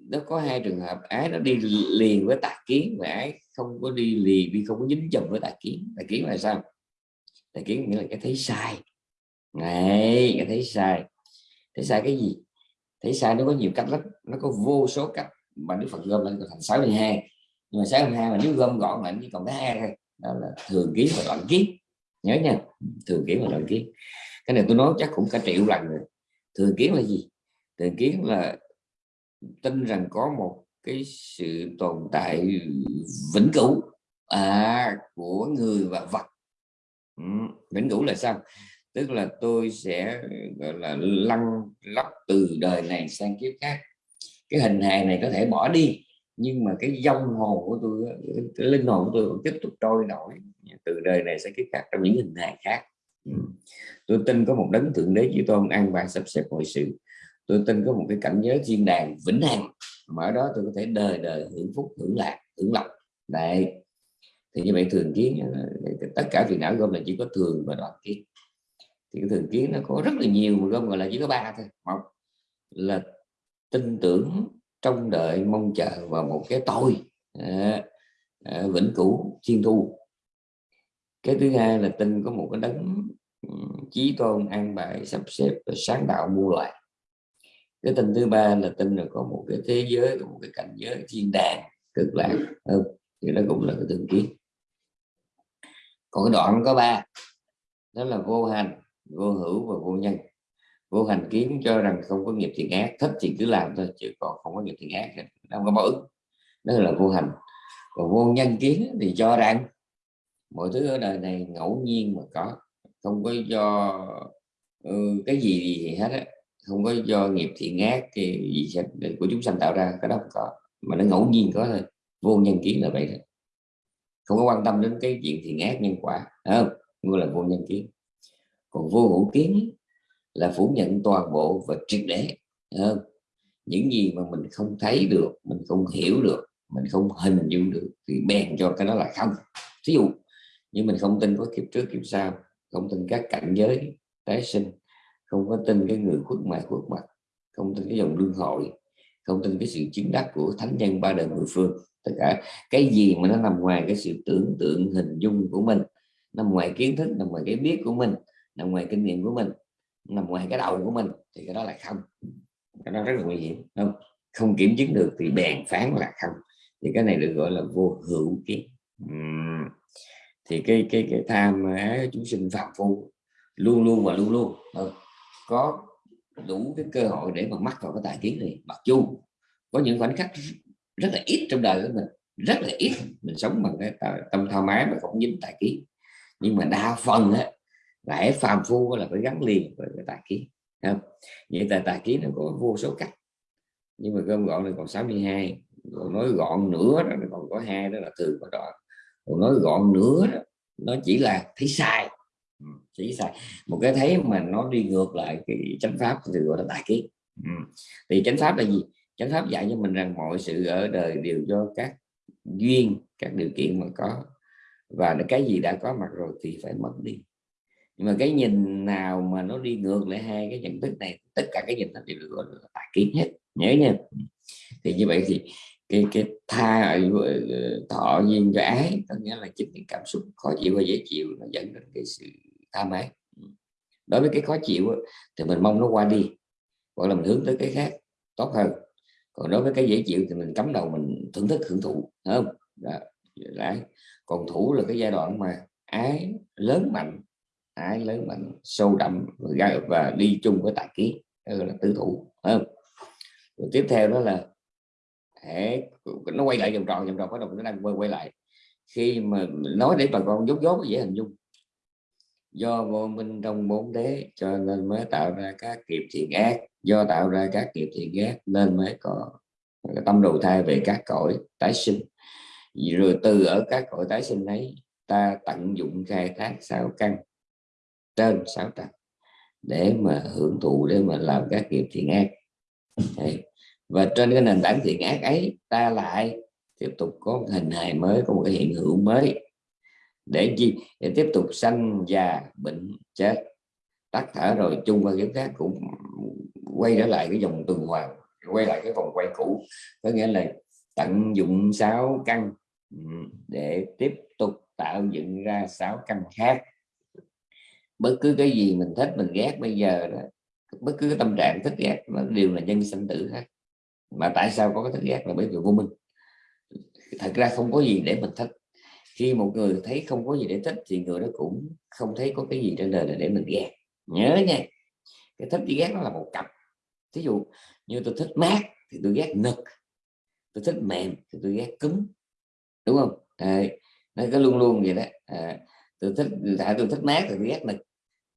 nó có hai trường hợp. Ái nó đi liền với tà kiến và ái không có đi liền đi không có dính chồng với tà kiến. Tà kiến là sao? Tà kiến nghĩa là cái thấy sai. Này cái thấy sai. Thấy sai cái gì? Thấy sai nó có nhiều cách lắm. Nó có vô số cách. Mà Đức Phật gom lên thành 62 nhưng mà 62 mà nếu gom gọn lại chỉ còn có hai thôi. Đó là thường kiến và đoạn kiến. Nhớ nha. Thường kiến và đoạn kiến. Cái này tôi nói chắc cũng cả triệu lần rồi. Thường kiến là gì? Thường kiến là tin rằng có một cái sự tồn tại vĩnh cửu à, của người và vật. Ừ, vĩnh cửu là sao? Tức là tôi sẽ gọi là lăn lóc từ đời này sang kiếp khác. Cái hình hài này có thể bỏ đi nhưng mà cái dông hồn của tôi cái linh hồn của tôi vẫn tiếp tục trôi nổi từ đời này sang kiếp khác trong những hình hài khác. Ừ. tôi tin có một đấng thượng đế chư tôn ăn bài sắp xếp mọi sự tôi tin có một cái cảnh giới thiên đàng vĩnh hằng mà ở đó tôi có thể đời đời hưởng phúc hưởng lạc hưởng lộc. Đấy. Thì như vậy thường kiến ờ, tất cả phiền não gom là chỉ có thường và đoạn kiến. Thì cái thường kiến nó có rất là nhiều mà gom gọi là chỉ có ba thôi. Một là tin tưởng trong đợi mong chờ vào một cái tôi à, à, vĩnh cửu thiên thu. Cái thứ hai là tin có một cái đấng chí tôn an bài sắp xếp và sáng tạo mua lại cái tin thứ ba là tin là có một cái thế giới có một cái cảnh giới thiên đàng cực lạc. Ừ, thì nó cũng là cái tương kiến còn cái đoạn có ba đó là vô hành vô hữu và vô nhân. Vô hành kiến cho rằng không có nghiệp thiện ác thích thì cứ làm thôi chứ còn không có nghiệp thiện ác không có báo ứng đó là vô hành. Còn vô nhân kiến thì cho rằng mọi thứ ở đời này ngẫu nhiên mà có. Không có do ừ, cái gì gì hết á không có do nghiệp thiện ác cái gì của chúng sanh tạo ra, cái đó không có. Mà nó ngẫu nhiên có thôi. Vô nhân kiến là vậy thôi. Không có quan tâm đến cái chuyện thiện ác nhân quả không? Ngươi là vô nhân kiến. Còn vô hữu kiến là phủ nhận toàn bộ và triệt để không? những gì mà mình không thấy được, mình không hiểu được, mình không hình dung được, thì bèn cho cái đó là không. Ví dụ như mình không tin có kiếp trước, kiếp sau, không tin các cảnh giới, tái sinh không có tin cái người khuất mặt khuất mặt. Không tin cái dòng lương hội không tin cái sự chứng đắc của thánh nhân ba đời mười phương. Tất cả cái gì mà nó nằm ngoài cái sự tưởng tượng, hình dung của mình. Nằm ngoài kiến thức, nằm ngoài cái biết của mình. Nằm ngoài kinh nghiệm của mình. Nằm ngoài cái đầu của mình. Thì cái đó là không. Cái đó rất là nguy hiểm không? Không kiểm chứng được thì bèn phán là không. Thì cái này được gọi là vô hữu kiến. Uhm. thì cái cái cái tham ái chúng sinh phạm phu luôn luôn và luôn luôn ừ có đủ cái cơ hội để mà mắc vào cái tài kiến này. Mặc dù có những khoảnh khắc rất là ít trong đời của mình rất là ít. Mình sống bằng cái tâm thao mái mà không dính tài kiến. Nhưng mà đa phần á lại phàm phu là phải gắn liền với cái tài kiến không? Vậy tại tài kiến nó có vô số cách. Nhưng mà gom gọn là còn 62 còn nói gọn nữa đó còn có hai đó là thường và đoạn. Còn nói gọn nữa đó, nó chỉ là thấy sai. Ừ, chỉ sai một cái thấy mà nó đi ngược lại cái chánh pháp thì gọi là đại kiến ừ. thì chánh pháp là gì? Chánh pháp dạy cho mình rằng mọi sự ở đời đều do các duyên, các điều kiện mà có. Và cái gì đã có mặt rồi thì phải mất đi. Nhưng mà cái nhìn nào mà nó đi ngược lại hai cái nhận thức này, tất cả cái nhìn nó đều được gọi là tài kiến hết. Nhớ nha. Thì như vậy thì cái cái tha ờ, thọ duyên cho ái, có nghĩa là chính cái cảm xúc khó chịu và dễ chịu nó dẫn đến cái sự tham ái. Đối với cái khó chịu thì mình mong nó qua đi hoặc là mình hướng tới cái khác tốt hơn. Còn đối với cái dễ chịu thì mình cắm đầu mình thưởng thức hưởng thụ không? Đấy còn thủ là cái giai đoạn mà ái lớn mạnh ái lớn mạnh sâu đậm và đi chung với tài ký là tứ thủ không? Rồi tiếp theo đó là hệ nó quay lại vòng tròn vòng tròn bắt đầu nó đang quay, quay lại. Khi mà nói để bà con dốt dốt dễ hình dung do vô minh trong bốn đế, cho nên mới tạo ra các nghiệp thiện ác. Do tạo ra các nghiệp thiện ác, nên mới có tâm đầu thai về các cõi tái sinh. Rồi từ ở các cõi tái sinh ấy, ta tận dụng khai thác sáu căn trên sáu trần để mà hưởng thụ, để mà làm các nghiệp thiện ác. Đấy. và trên cái nền tảng thiện ác ấy, ta lại tiếp tục có một hình hài mới, có một cái hiện hữu mới để chi? Để tiếp tục sanh già bệnh chết. Tắt thở rồi chung qua kiếp khác cũng quay trở lại cái dòng tuần hoàn, quay lại cái vòng quay cũ. Có nghĩa là tận dụng sáu căn ừ, để tiếp tục tạo dựng ra sáu căn khác. Bất cứ cái gì mình thích, mình ghét bây giờ đó, bất cứ cái tâm trạng thích ghét, nó đều là nhân sinh tử hết. Mà tại sao có cái thích ghét là bởi vì vô minh? Thật ra không có gì để mình thích khi một người thấy không có gì để thích thì người đó cũng không thấy có cái gì trên đời để mình ghét. Nhớ nha cái thích với ghét nó là một cặp. Ví dụ như tôi thích mát thì tôi ghét nực tôi thích mềm thì tôi ghét cứng đúng không? À, nó cứ luôn luôn vậy đó. À, tôi thích tại tôi thích mát thì tôi ghét nực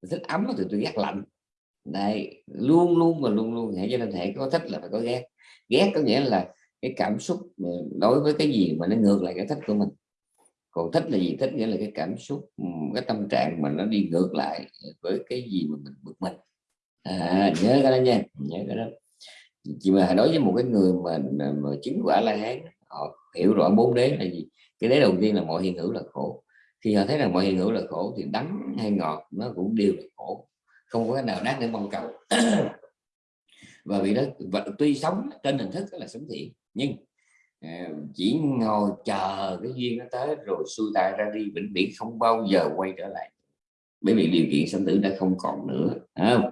tôi thích ấm thì tôi ghét lạnh. Đây luôn luôn và luôn luôn hãy cho nên hệ có thích là phải có ghét. Ghét có nghĩa là cái cảm xúc đối với cái gì mà nó ngược lại cái thích của mình còn thích là gì? Thích nghĩa là cái cảm xúc ừ, cái tâm trạng mà nó đi ngược lại với cái gì mà mình bực mình. À, nhớ cái đó nha nhớ cái đó. Chỉ mà đối với một cái người mà, mà chứng quả la hán họ hiểu rõ bốn đế là gì? Cái đế đầu tiên là mọi hiện hữu là khổ. Khi họ thấy rằng mọi hiện hữu là khổ thì đắng hay ngọt nó cũng đều là khổ. Không có cái nào đáng để mong cầu. Và vì đó và tuy sống trên hình thức là sống thiện nhưng À, chỉ ngồi chờ cái duyên nó tới rồi xuôi tay ra đi, vĩnh viễn không bao giờ quay trở lại. Bởi vì điều kiện sinh tử đã không còn nữa không?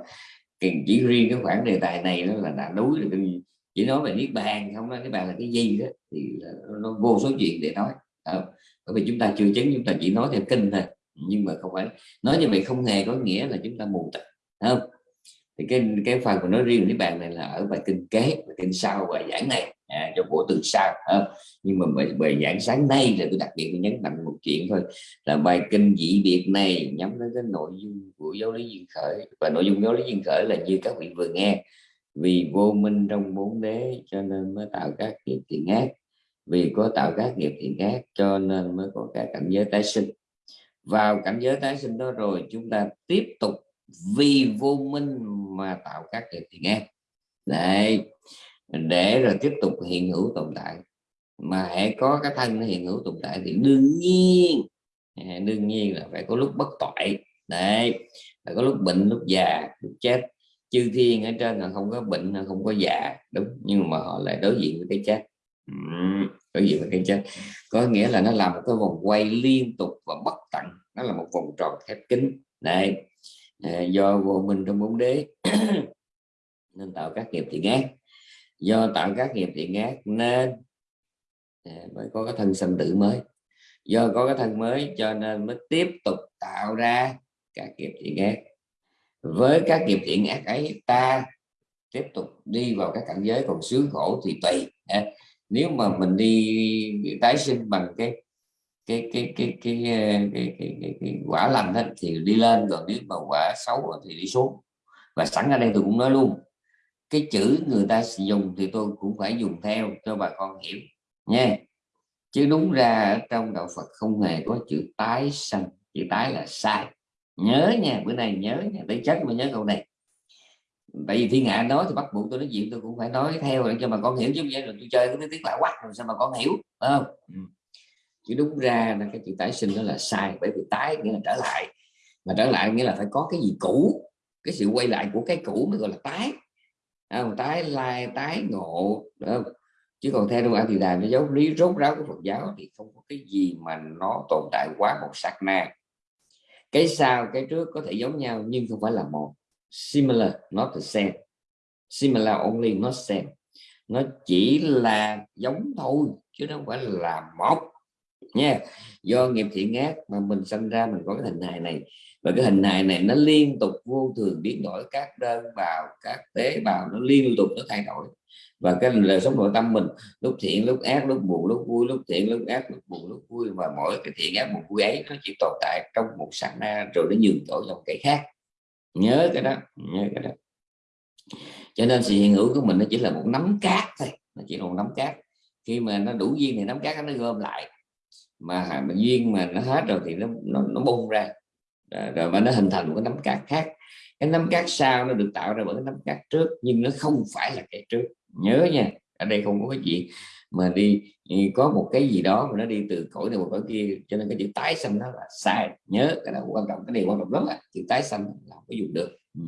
Chỉ riêng cái khoảng đề tài này nó là đã núi rồi chỉ nói về niết bàn không nói niết bàn là cái gì đó, thì nó vô số chuyện để nói không? bởi vì chúng ta chưa chứng, chúng ta chỉ nói theo kinh thôi, nhưng mà không phải, nói như vậy không hề có nghĩa là chúng ta mù tịch không? Thì cái cái phần của nó riêng với bạn này là ở bài kinh kế bài kinh sau bài giảng này. À, cho bộ từ sau à, nhưng mà bài, bài giảng sáng nay là tôi đặc biệt nhấn mạnh một chuyện thôi là bài kinh dị biệt này nhắm đến cái nội dung của giáo lý duyên khởi. Và nội dung giáo lý duyên khởi là như các vị vừa nghe vì vô minh trong bốn đế cho nên mới tạo các nghiệp thiện ác. Vì có tạo các nghiệp thiện ác cho nên mới có các cảnh giới tái sinh. Vào cảnh giới tái sinh đó rồi chúng ta tiếp tục vì vô minh mà tạo các nghiệp thì nghe đấy, để rồi tiếp tục hiện hữu tồn tại. Mà hãy có cái thân nó hiện hữu tồn tại thì đương nhiên à, đương nhiên là phải có lúc bất toại. Đấy, phải có lúc bệnh, lúc già, lúc chết. Chư thiên ở trên là không có bệnh không có già, đúng. Nhưng mà họ lại đối diện với cái chết. Đối diện với cái chết. Có nghĩa là nó làm một cái vòng quay liên tục và bất tận. Nó là một vòng tròn khép kín. Này Ờ, do vô minh trong bốn đế, nên tạo các nghiệp thiện ác. Do tạo các nghiệp thiện ác nên ờ, mới có cái thân sinh tử mới. Do có cái thân mới cho nên mới tiếp tục tạo ra các nghiệp thiện ác. Với các nghiệp thiện ác ấy, ta tiếp tục đi vào các cảnh giới còn sướng khổ thì tùy. Ờ, nếu mà mình đi tái sinh bằng cái cái cái cái cái cái, cái, cái, cái, cái quả lành đó, thì đi lên rồi nếu mà quả xấu thì đi xuống. Và sẵn ở đây tôi cũng nói luôn cái chữ người ta sử dụng thì tôi cũng phải dùng theo cho bà con hiểu nha. Chứ đúng ra ở trong đạo Phật không hề có chữ tái sanh chữ tái là sai. Nhớ nha bữa nay nhớ nha tới chết mà nhớ câu này. Tại vì thiên hạ nói thì bắt buộc tôi nói chuyện tôi cũng phải nói theo để cho bà con hiểu chứ vậy rồi tôi chơi cái tiếng lạ quắc rồi sao mà con hiểu phải không? Ừ chứ đúng ra là cái chữ tái sinh đó là sai, bởi vì tái nghĩa là trở lại. Mà trở lại nghĩa là phải có cái gì cũ, cái sự quay lại của cái cũ mới gọi là tái. Không? tái lai, tái ngộ không? chứ còn theo đoạn thì đài nó giáo lý rốt ráo của Phật giáo thì không có cái gì mà nó tồn tại quá một sát na. Cái sau, cái trước có thể giống nhau, nhưng không phải là một. Similar, not the same. Similar only, not same. Nó chỉ là giống thôi, chứ nó không phải là một nha. Do nghiệp thiện ác mà mình sinh ra, mình có cái hình hài này. Và cái hình hài này nó liên tục vô thường biến đổi, các đơn bào, các tế bào nó liên tục nó thay đổi. Và cái đời sống nội tâm mình, lúc thiện, lúc ác, lúc buồn, lúc vui, lúc thiện, lúc ác, lúc buồn, lúc vui. Và mỗi cái thiện ác buồn vui ấy, nó chỉ tồn tại trong một sát na, rồi nó nhường chỗ dòng cái khác. Nhớ cái đó, nhớ cái đó. Cho nên sự hiện hữu của mình nó chỉ là một nắm cát thôi, nó chỉ là một nắm cát. Khi mà nó đủ duyên thì nắm cát nó gom lại mà, mà duyên mà nó hết rồi thì nó nó, nó bung ra. Rồi mà nó hình thành một cái nấm cát khác. Cái nấm cát sau nó được tạo ra bởi cái nấm cát trước nhưng nó không phải là cái trước. Nhớ nha ở đây không có cái gì mà đi có một cái gì đó mà nó đi từ cõi này một cõi kia cho nên cái chữ tái sanh nó là sai. Nhớ cái đó quan trọng cái điều quan trọng lắm là chữ tái sanh là không có dùng được. Ừ.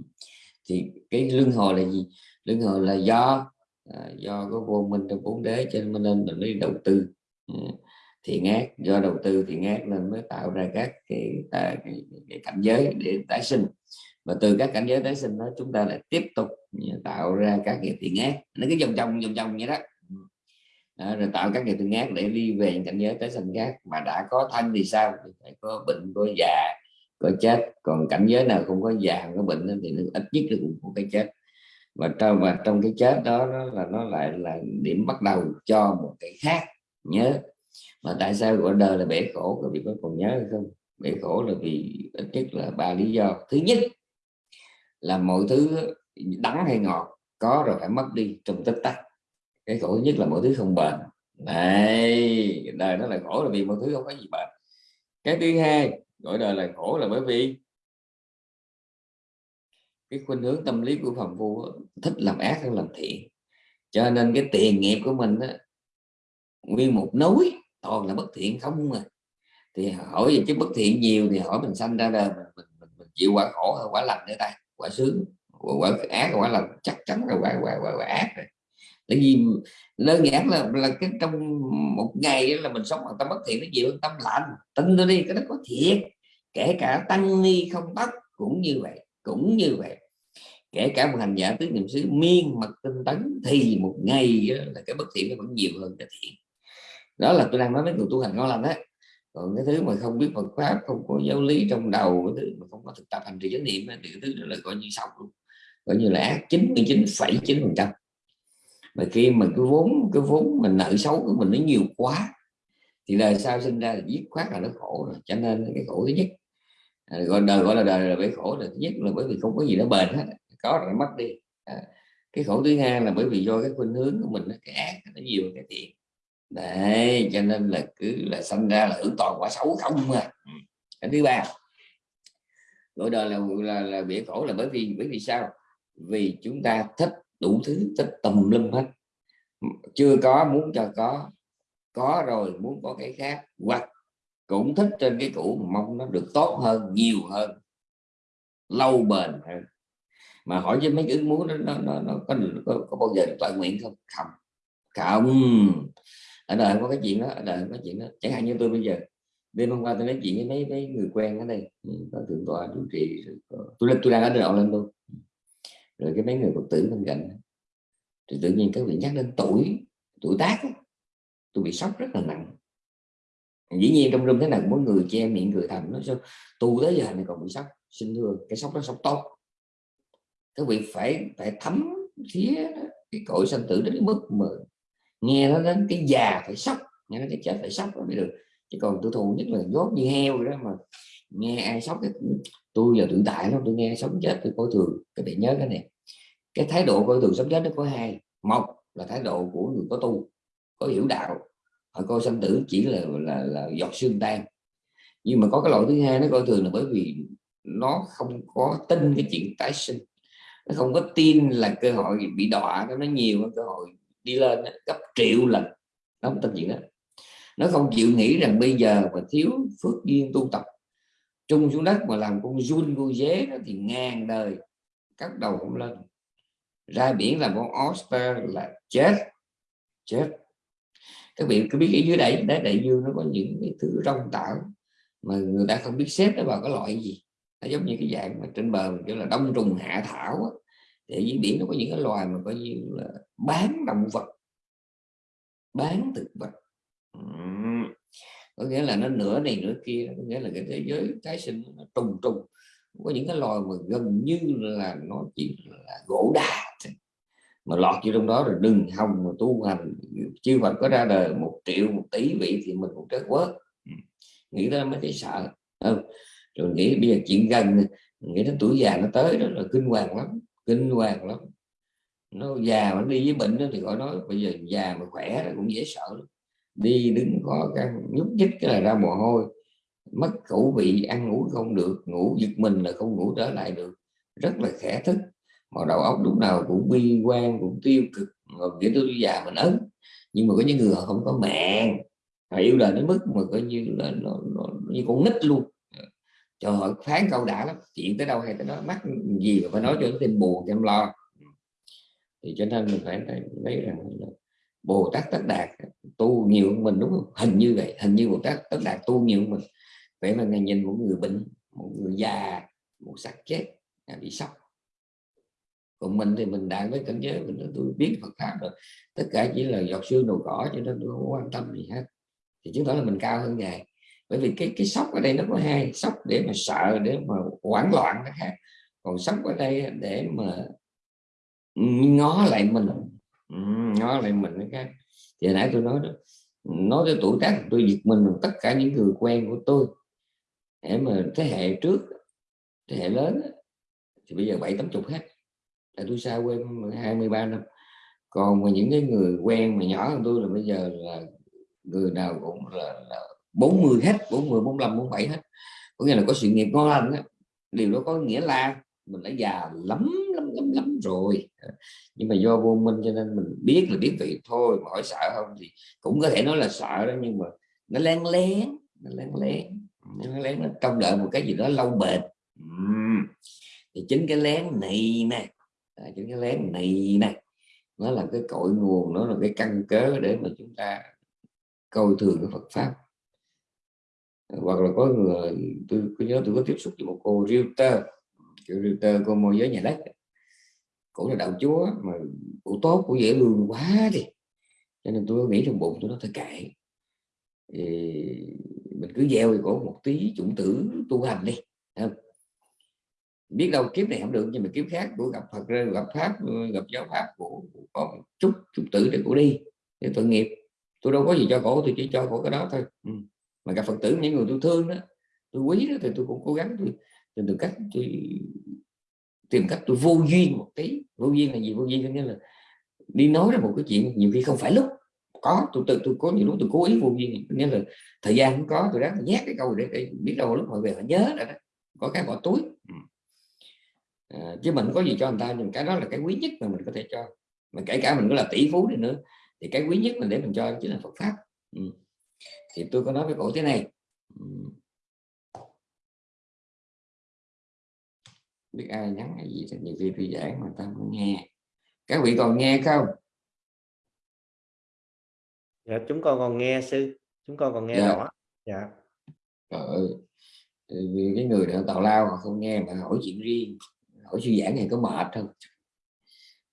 thì cái luân hồi là gì? Luân hồi là do à, do có vô minh trong bốn đế cho nên mình đi đầu tư. Ừ thì ngát do đầu tư thì ngát nên mới tạo ra các cái, à, cái, cái, cái cảnh giới để tái sinh. Và từ các cảnh giới tái sinh đó chúng ta lại tiếp tục tạo ra các nghiệp thiện ác nó cứ vòng vòng vòng vòng vậy đó. Đó, rồi tạo các nghiệp thiện ác để đi về những cảnh giới tái sinh khác. Mà đã có thân thì sao? Thì phải có bệnh có già có chết. Còn cảnh giới nào không có già không có bệnh thì nó ít nhất là cũng có cái chết. Và trong và trong cái chết đó, đó là nó lại là điểm bắt đầu cho một cái khác. Nhớ mà tại sao gọi đời là bể khổ? Các vị có còn nhớ hay không? Bể khổ là vì ít nhất là ba lý do. Thứ nhất là mọi thứ đắng hay ngọt có rồi phải mất đi trong tích tắc. Cái khổ nhất là mọi thứ không bền. Này đời nó là khổ là vì mọi thứ không có gì bền. Cái thứ hai gọi đời là khổ là bởi vì cái khuynh hướng tâm lý của phàm phu thích làm ác hơn làm thiện. Cho nên cái tiền nghiệp của mình đó, nguyên một núi toàn là bất thiện không mà thì hỏi về chứ bất thiện nhiều thì hỏi mình sanh ra đời mình, mình, mình, mình chịu quả khổ hay quả lành nữa ta quả sướng quả quả ác quả lành chắc chắn là quả quả quả, quả ác rồi. Tại vì đơn giản là là cái trong một ngày là mình sống bằng tâm bất thiện nó nhiều hơn tâm lành tin tôi đi cái đó có thiệt. Kể cả tăng ni không tóc cũng như vậy cũng như vậy. Kể cả một hành giả tứ niệm xứ miên mật tinh tấn thì một ngày là cái bất thiện nó vẫn nhiều hơn cái thiện đó là tôi đang nói với người tu hành ngon lành đấy. Còn cái thứ mà không biết Phật pháp không có giáo lý trong đầu cái thứ mà không có thực tập hành trì chánh niệm thì cái thứ đó là coi như xong luôn. Coi như là ác 99,9 phần trăm. Mà khi mà cái vốn cái vốn mình nợ xấu của mình nó nhiều quá thì đời sau sinh ra là giết khoát là nó khổ rồi. Cho nên cái khổ thứ nhất à, gọi đời gọi là đời là bởi khổ là thứ nhất là bởi vì không có gì nó bền hết. Có rồi mất đi. À, cái khổ thứ hai là bởi vì do cái khuynh hướng của mình nó cái ác nó nhiều cái thiện đấy cho nên là cứ là sinh ra là hưởng toàn quả xấu không mà ừ. cái thứ ba gọi đời là là là bể khổ là bởi vì bởi vì sao? Vì chúng ta thích đủ thứ thích tùm lum hết. Chưa có muốn cho có có rồi muốn có cái khác hoặc cũng thích trên cái cũ mong nó được tốt hơn nhiều hơn lâu bền hơn. Mà hỏi với mấy cái muốn nó nó, nó, nó có, có, có bao giờ toàn nguyện không? Không. Không ở đời không có cái chuyện đó, ở đời không có chuyện đó. Chẳng hạn như tôi bây giờ, đêm hôm qua tôi nói chuyện với mấy mấy người quen ở đây ừ, có thượng tọa, chủ trì tôi lên, tôi đang ở đây lên luôn. Rồi cái mấy người phật tử bên cạnh thì tự nhiên các vị nhắc đến tuổi tuổi tác tôi bị sốc rất là nặng. Dĩ nhiên trong rung thế nào mỗi người che miệng cười thầm nó sao, tu tới giờ này còn bị sốc, xin thưa, cái sốc đó sốc tốt. Các vị phải phải thấm phía cái cội sanh tử đến mức mà nghe nó đến cái già phải sốc nghe nó cái chết phải sốc mới được. Chứ còn tôi thù nhất là dốt như heo đó mà nghe ai sốc cái tôi giờ tự tại lắm tôi nghe sống chết tôi coi thường. Các bạn nhớ cái này. Cái thái độ coi thường sống chết nó có hai. Một là thái độ của người có tu có hiểu đạo. Họ coi sanh tử chỉ là là, là giọt xương tan. Nhưng mà có cái loại thứ hai nó coi thường là bởi vì nó không có tin cái chuyện tái sinh. Nó không có tin là cơ hội bị đọa nó nhiều cơ hội đi lên gấp triệu lần. Nó không tin chuyện đó. Nó không chịu nghĩ rằng bây giờ mà thiếu phước duyên tu tập, trung xuống đất mà làm con run, con dế đó thì ngàn đời cắt đầu không lên. Ra biển làm con oyster là chết chết. Các vị có biết ở dưới đáy đáy đại dương nó có những cái thứ rong tạo mà người ta không biết xếp nó vào cái loại gì? Nó giống như cái dạng mà trên bờ kiểu là đông trùng hạ thảo á để dưới biển nó có những cái loài mà coi như là bán động vật. Bán thực vật. Có nghĩa là nó nửa này nửa kia, có nghĩa là cái thế giới tái sinh nó trùng trùng. Có những cái loài mà gần như là nó chỉ là gỗ đà mà lọt vô trong đó rồi đừng hòng mà tu hành. Chư Phật có ra đời một triệu, một tỷ vị thì mình cũng chết quớt. Nghĩ tới mới thấy sợ. Không rồi nghĩ bây giờ chuyện gần, nghĩ đến tuổi già nó tới đó là kinh hoàng lắm kinh hoàng lắm. Nó già mà đi với bệnh đó thì gọi nói bây giờ già mà khỏe là cũng dễ sợ lắm. đi đứng có cái nhúc nhích cái là ra mồ hôi. Mất khẩu vị ăn ngủ không được ngủ giật mình là không ngủ trở lại được. Rất là khẽ thức. Mà đầu óc lúc nào cũng bi quan cũng tiêu cực. Rồi nghĩa tôi già mình ấn nhưng mà có những người họ không có mạng. Họ yêu đời đến mức mà coi như là nó, nó, như con nít luôn cho họ phán câu đã lắm. Chuyện tới đâu hay tới đó mắc gì mà phải nói cho nó tin buồn cho em lo thì cho nên mình phải thấy rằng là Bồ Tát Tất Đạt tu nhiều hơn mình đúng không? Hình như vậy hình như Bồ Tát Tất Đạt tu nhiều hơn mình. Vậy mà ngày nhìn một người bệnh một người già một xác chết bị sốc. Còn mình thì mình đạt với cảnh giới mình tôi biết Phật pháp rồi tất cả chỉ là giọt xương đầu cỏ cho nên tôi không quan tâm gì hết. Thì chứng tỏ là mình cao hơn ngài bởi vì cái cái sốc ở đây nó có hai sốc để mà sợ để mà hoảng loạn đó khác. Còn sốc ở đây để mà ngó lại mình ngó lại mình cái khác. Thì nãy tôi nói đó nói tới tuổi tác tôi giật mình tất cả những người quen của tôi. Để mà thế hệ trước thế hệ lớn thì bây giờ bảy tám chục hết. Tại tôi xa quê 23 năm. Còn mà những cái người quen mà nhỏ hơn tôi là bây giờ là người nào cũng là, là 40 hết 40 45 47 hết có nghĩa là có sự nghiệp ngon lành đó. điều đó có nghĩa là mình đã già lắm lắm lắm lắm rồi nhưng mà do vô minh cho nên mình biết là biết vậy thôi mà hỏi sợ không thì cũng có thể nói là sợ đó, nhưng mà nó len lén, nó len lén, nó lén nó trông đợi một cái gì đó lâu bền uhm. thì chính cái lén này nè à, chính cái lén này nè, nó là cái cội nguồn, nó là cái căn cớ để mà chúng ta coi thường cái Phật pháp hoặc là có người, tôi có nhớ tôi có tiếp xúc với một cô realtor, kiểu realtor cô môi giới nhà đất. Cũng là đạo chúa mà cụ tốt, cổ dễ lương quá đi. Cho nên tôi nghĩ trong bụng tôi nó thôi kệ. Thì mình cứ gieo thì cổ một tí chủng tử tu hành đi không? biết đâu kiếp này không được, nhưng mà kiếp khác của gặp Phật gặp pháp, gặp giáo pháp của có chút chủng tử để cổ đi, để tội nghiệp. Tôi đâu có gì cho cổ, tôi chỉ cho cổ cái đó thôi. Ừ mà gặp Phật tử những người tôi thương đó tôi quý đó thì tôi cũng cố gắng tôi tìm được cách tôi tìm cách tôi vô duyên một tí. Vô duyên là gì? Vô duyên nghĩa là đi nói ra một cái chuyện nhiều khi không phải lúc có. Tôi tự tôi có nhiều lúc tôi cố ý vô duyên nghĩa là thời gian không có tôi đang nhét cái câu để, để biết đâu lúc họ về họ nhớ rồi đó. Có cái bỏ túi. Ừ. à, chứ mình có gì cho người ta nhưng cái đó là cái quý nhất mà mình có thể cho. Mà kể cả mình có là tỷ phú đi nữa thì cái quý nhất mình để mình cho chính là Phật pháp. Ừ. thì tôi có nói với cổ thế này. Ừ. biết ai nhắn hay gì thì nhiều khi tôi giảng mà ta không nghe. Các vị còn nghe không? Dạ chúng con còn nghe sư. Chúng con còn nghe dạ. rõ. Dạ. Trời vì cái người nào tào lao họ không nghe mà hỏi chuyện riêng. Hỏi sư giảng này có mệt không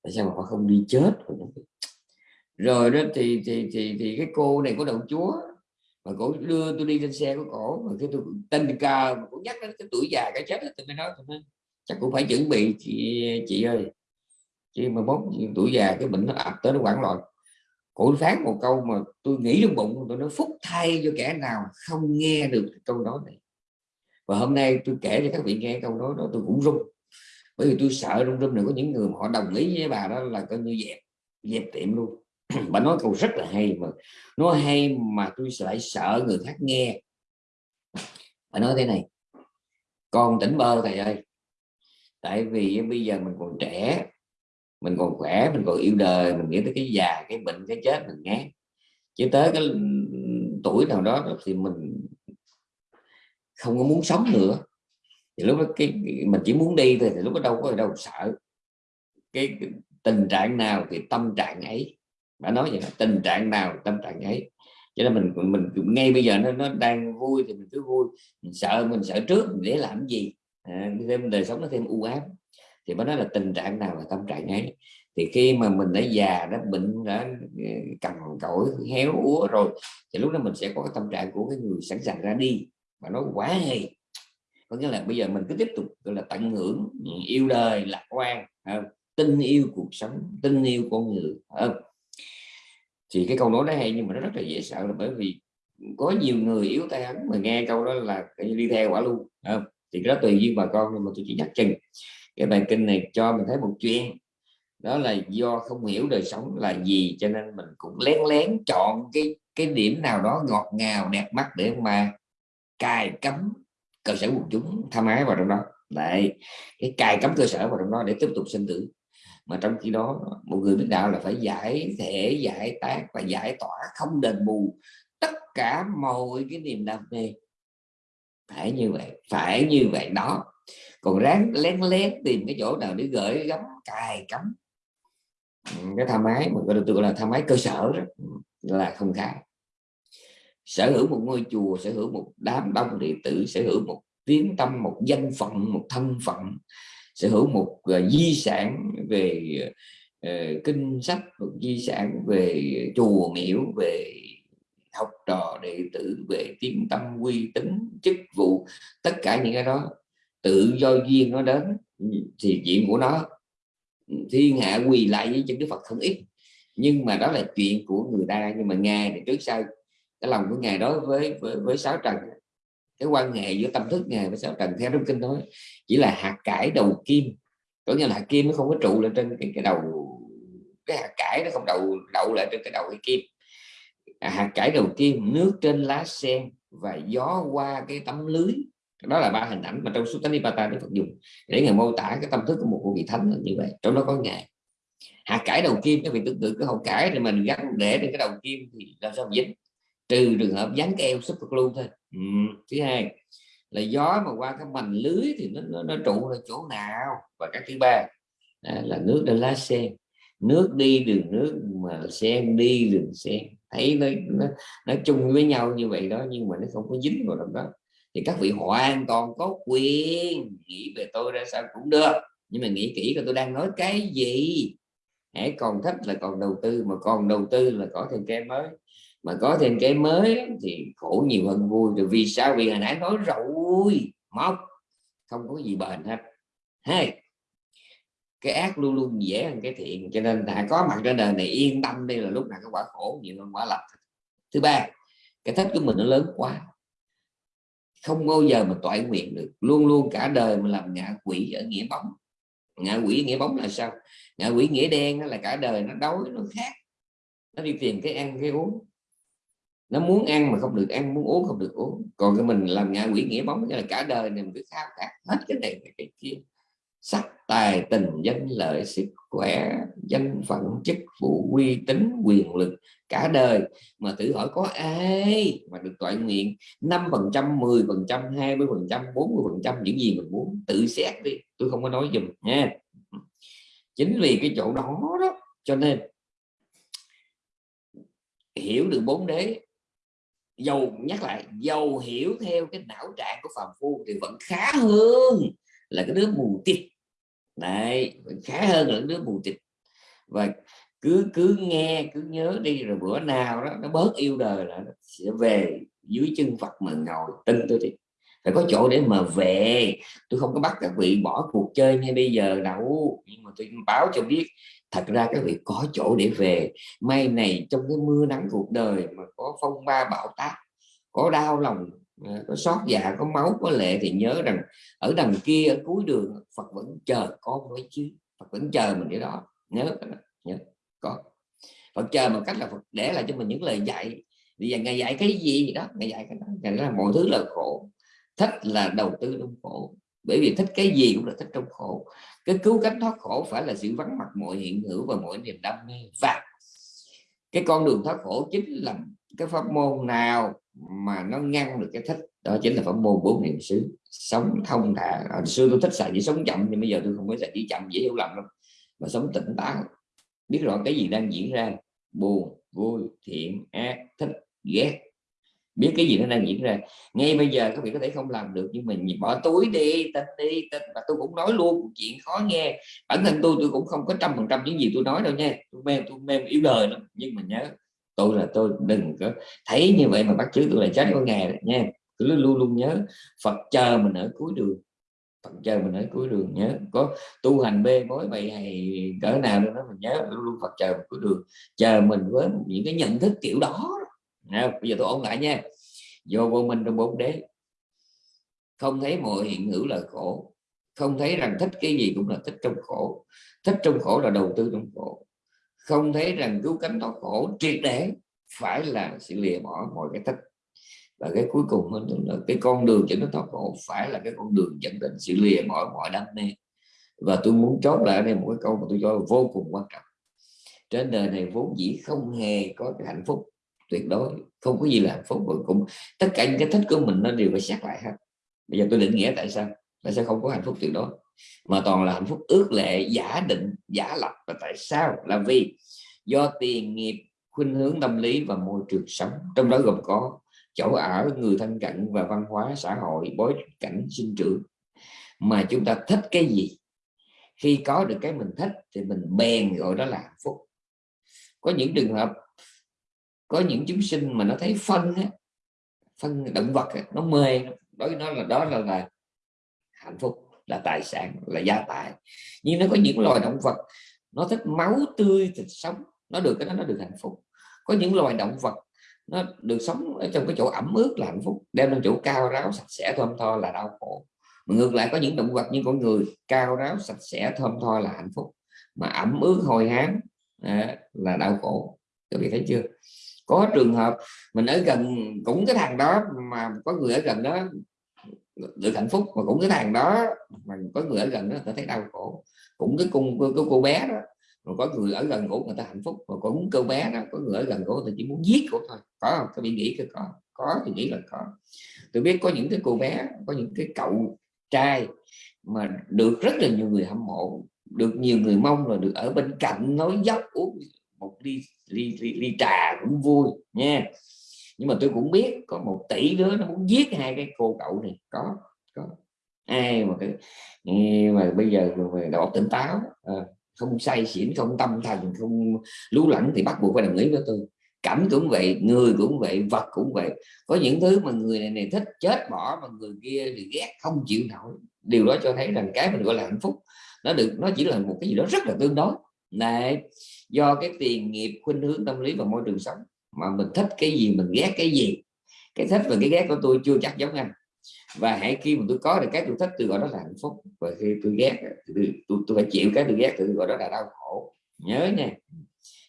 tại sao mà họ không đi chết? Rồi đó thì thì thì thì cái cô này có đầu chúa mà cổ đưa tôi đi trên xe của cổ, mà cái tôi tình cờ mà cổ nhắc đến cái tuổi già cái chết tôi mới nói, tôi nói, chắc cũng phải chuẩn bị, chị chị ơi, chị mà bốn tuổi già cái bệnh nó ập tới nó quản loạn. Cổ phán một câu mà tôi nghĩ trong bụng, tôi nói, phúc thay cho kẻ nào không nghe được câu đó này. Và hôm nay tôi kể cho các vị nghe câu đó đó, tôi cũng run bởi vì tôi sợ rung rung này có những người mà họ đồng ý với bà đó là coi như dẹp dẹp tiệm luôn. bà nói câu rất là hay mà. Nó hay mà tôi lại sợ người khác nghe. Bà nói thế này con tỉnh bơ thầy ơi tại vì bây giờ mình còn trẻ mình còn khỏe mình còn yêu đời mình nghĩ tới cái già cái bệnh cái chết mình ngán. Chứ tới cái tuổi nào đó thì mình không có muốn sống nữa. Thì lúc đó cái, mình chỉ muốn đi thôi thì lúc đó đâu có đâu sợ. Cái, cái tình trạng nào thì tâm trạng ấy bà nói vậy là tình trạng nào tâm trạng ấy. Cho nên mình mình ngay bây giờ nó nó đang vui thì mình cứ vui mình sợ mình sợ trước mình để làm gì. À, thêm đời sống nó thêm u ám. Thì mới nói là tình trạng nào là tâm trạng ấy. Thì khi mà mình đã già đã bệnh đã ờ, cằn cỗi héo úa rồi thì lúc đó mình sẽ có cái tâm trạng của cái người sẵn sàng ra đi. Và nó quá hay. Có nghĩa là bây giờ mình cứ tiếp tục gọi là tận hưởng yêu đời lạc quan tin yêu cuộc sống tin yêu con người không? Thì cái câu nói đó hay nhưng mà nó rất là dễ sợ là bởi vì có nhiều người yếu tay ấn mà nghe câu đó là đi theo quả luôn không? thì cái đó tùy duyên bà con, nhưng mà tôi chỉ nhắc chừng. Cái bài kinh này cho mình thấy một chuyện, đó là do không hiểu đời sống là gì cho nên mình cũng lén lén chọn cái cái điểm nào đó ngọt ngào, đẹp mắt để mà cài cấm cơ sở quần chúng tham ái vào trong đó. Lại cái cài cấm cơ sở vào trong đó để tiếp tục sinh tử mà trong khi đó một người lãnh đạo là phải giải thể giải tác và giải tỏa không đền bù tất cả mọi cái niềm đam mê. Phải như vậy phải như vậy đó. Còn ráng lén lén tìm cái chỗ nào để gửi gắm cài cắm. Ừ, cái tham ái mà gọi gọi là tham ái cơ sở đó, ừ, là không khác sở hữu một ngôi chùa sở hữu một đám đông đệ tử sở hữu một tiếng tâm một danh phận một thân phận sở hữu một uh, di sản về uh, kinh sách một di sản về chùa miễu về học trò đệ tử về tiếng tâm uy tín chức vụ tất cả những cái đó tự do duyên nó đến thì chuyện của nó ừ, thiên hạ quỳ lại với chân đức phật không ít. Nhưng mà đó là chuyện của người ta nhưng mà ngài thì trước sau cái lòng của ngài đối với với, với sáu trần cái quan hệ giữa tâm thức ngài với sáu trần theo trong kinh nói chỉ là hạt cải đầu kim. Có nghĩa là hạt kim nó không có trụ lên trên cái, cái đầu cái hạt cải nó không đậu đậu lại trên cái đầu cái kim. À, hạt cải đầu kim nước trên lá sen và gió qua cái tấm lưới. Đó là ba hình ảnh mà trong Suttanipata Đức Phật dùng để ngài mô tả cái tâm thức của một vị thánh là như vậy. Trong đó có ngài. Hạt cải đầu kim các vị tương tự cái hậu cải thì mình gắn để trên cái đầu kim thì làm sao dính? Trừ trường hợp dán keo super glue thôi. Ừ. thứ hai là gió mà qua cái mành lưới thì nó, nó, nó trụ ở chỗ nào? Và cái thứ ba à, là nước trên lá sen. Nước đi đường nước mà sen đi đường sen. Thấy nó, nó nó chung với nhau như vậy đó nhưng mà nó không có dính vào trong đó. Thì các vị hoàn toàn có quyền nghĩ về tôi ra sao cũng được. Nhưng mà nghĩ kỹ là tôi đang nói cái gì. Hãy còn thích là còn đầu tư mà còn đầu tư là có thêm cái mới mà có thêm cái mới thì khổ nhiều hơn vui, rồi vì sao? Vì hồi nãy nói rồi, móc, không có gì bền hết. Hay cái ác luôn luôn dễ hơn cái thiện, cho nên đã có mặt trên đời này yên tâm đây là lúc nào cái quả khổ, nhiều hơn quả lành. Thứ ba, cái thích của mình nó lớn quá. Không bao giờ mà toại nguyện được. Luôn luôn cả đời mà làm ngạ quỷ ở nghĩa bóng. Ngạ quỷ nghĩa bóng là sao? Ngạ quỷ nghĩa đen là cả đời nó đói, nó khác nó đi tìm cái ăn, cái uống nó muốn ăn mà không được ăn, muốn uống không được uống. Còn cái mình làm nhà quỷ nghĩa bóng là cả đời này mình cứ khao khát hết cái này, cái kia. Sắc, tài, tình, danh, lợi, sức, khỏe, danh phận, chức vụ, uy tín, quyền lực, cả đời. Mà thử hỏi có ai mà được toại nguyện năm phần trăm 10 phần trăm 20 phần trăm 40 phần trăm, những gì mình muốn? Tự xét đi, tôi không có nói dùm nha. Chính vì cái chỗ đó đó, cho nên hiểu được bốn đế dầu, nhắc lại, dầu hiểu theo cái não trạng của phàm phu thì vẫn khá hơn là cái đứa mù tịt. Đấy khá hơn là đứa mù tịt. Và cứ cứ nghe, cứ nhớ đi, rồi bữa nào đó nó bớt yêu đời là nó sẽ về dưới chân Phật mà ngồi, tin tôi đi phải có chỗ để mà về. Tôi không có bắt các vị bỏ cuộc chơi ngay bây giờ đâu. Nhưng mà tôi báo cho biết, thật ra các vị có chỗ để về. May này, trong cái mưa nắng cuộc đời mà có phong ba bão táp, có đau lòng ờ, có xót dạ có máu, có lệ thì nhớ rằng ở đằng kia, ở cuối đường, Phật vẫn chờ con với chứ. Phật vẫn chờ mình cái đó. Nhớ nhớ. Có. Phật chờ một cách là Phật để lại cho mình những lời dạy. Bây giờ ngày dạy cái gì đó? Ngày dạy cái đó. Ngày là mọi thứ là khổ thích là đầu tư trong khổ. Bởi vì thích cái gì cũng là thích trong khổ. Cái cứu cánh thoát khổ phải là sự vắng mặt mọi hiện hữu và mọi niềm đam mê. Và cái con đường thoát khổ chính là cái pháp môn nào mà nó ngăn được cái thích? Đó chính là pháp môn bốn niệm xứ. Sống thông thả. Hồi xưa tôi thích xài chỉ sống chậm, nhưng bây giờ tôi không có xài chỉ chậm, dễ hiểu lầm đâu mà sống tỉnh táo. Biết rõ cái gì đang diễn ra. Buồn, vui, thiện, ác, thích, ghét biết cái gì nó đang diễn ra. Ngay bây giờ các vị có thể không làm được, nhưng mình bỏ túi đi tin đi tin và tôi cũng nói luôn chuyện khó nghe. Bản thân tôi tôi cũng không có trăm phần trăm những gì tôi nói đâu nha. Tôi mềm tôi mềm yếu đời lắm. Nhưng mà nhớ, tôi là tôi đừng có thấy như vậy mà bắt chước tôi là chết có ngày nha. Cứ luôn luôn nhớ, Phật chờ mình ở cuối đường. Phật chờ mình ở cuối đường, nhớ. Có tu hành bê bối bày hay cỡ nào đó mình nhớ, luôn luôn Phật chờ mình cuối đường. Chờ mình với những cái nhận thức kiểu đó nào bây giờ tôi ôn lại nha. Vô vô minh trong bốn đế. Không thấy mọi hiện hữu là khổ. Không thấy rằng thích cái gì cũng là thích trong khổ. Thích trong khổ là đầu tư trong khổ. Không thấy rằng cứu cánh thoát khổ, triệt để phải là sự lìa bỏ mọi cái thích. Và cái cuối cùng là cái con đường dẫn đến thoát khổ phải là cái con đường dẫn đến sự lìa bỏ mọi đam mê. Và tôi muốn chốt lại đây một cái câu mà tôi cho là vô cùng quan trọng. Trên đời này vốn dĩ không hề có cái hạnh phúc tuyệt đối, không có gì là hạnh phúc và cũng, tất cả những cái thích của mình nó đều phải xét lại hết. Bây giờ tôi định nghĩa tại sao? Tại sao không có hạnh phúc tuyệt đối? Mà toàn là hạnh phúc ước lệ, giả định, giả lập và tại sao? Là vì do tiền, nghiệp, khuynh hướng tâm lý và môi trường sống. Trong đó gồm có chỗ ở, người thân cận và văn hóa, xã hội, bối cảnh, sinh trưởng. Mà chúng ta thích cái gì? Khi có được cái mình thích thì mình bèn gọi đó là hạnh phúc. Có những trường hợp có những chúng sinh mà nó thấy phân á, phân động vật á, nó mê đối với nó là đó là, là hạnh phúc là tài sản là gia tài. Nhưng nó có những loài động vật nó thích máu tươi thịt sống nó được cái đó nó được hạnh phúc. Có những loài động vật nó được sống ở trong cái chỗ ẩm ướt là hạnh phúc đem lên chỗ cao ráo sạch sẽ thơm tho là đau khổ. Mà ngược lại có những động vật như con người cao ráo sạch sẽ thơm tho là hạnh phúc. Mà ẩm ướt hồi hám à, là đau khổ. Các vị thấy chưa? Có trường hợp mình ở gần, cũng cái thằng đó mà có người ở gần đó, được hạnh phúc mà cũng cái thằng đó mà có người ở gần đó, người thấy đau khổ. Cũng cái cung cái cô bé đó, mà có người ở gần cổ người ta hạnh phúc, mà cũng cô bé đó, có người ở gần cổ người ta chỉ muốn giết cổ thôi. Có không? Các bị nghĩ cái có có thì nghĩ là có. Tôi biết có những cái cô bé, có những cái cậu trai mà được rất là nhiều người hâm mộ, được nhiều người mong là được ở bên cạnh nói dốc uống một ly ly, ly, ly trà cũng vui nha. Nhưng mà tôi cũng biết có một tỷ đứa nó muốn giết hai cái cô cậu này. Có có. Ai mà cái mà bây giờ về đầu tỉnh táo à, không say xỉn không tâm thần không lú lẫn thì bắt buộc phải đồng ý với tôi. Cảnh cũng vậy người cũng vậy vật cũng vậy. Có những thứ mà người này này thích chết bỏ mà người kia thì ghét không chịu nổi. Điều đó cho thấy rằng cái mình gọi là hạnh phúc nó được nó chỉ là một cái gì đó rất là tương đối. Này do cái tiền nghiệp khuynh hướng tâm lý và môi trường sống mà mình thích cái gì mình ghét cái gì. Cái thích và cái ghét của tôi chưa chắc giống anh. Và hãy khi mà tôi có được cái tôi thích tôi gọi đó là hạnh phúc. Và khi tôi ghét tôi, tôi, tôi phải chịu cái tôi ghét tôi gọi đó là đau khổ. Nhớ nha.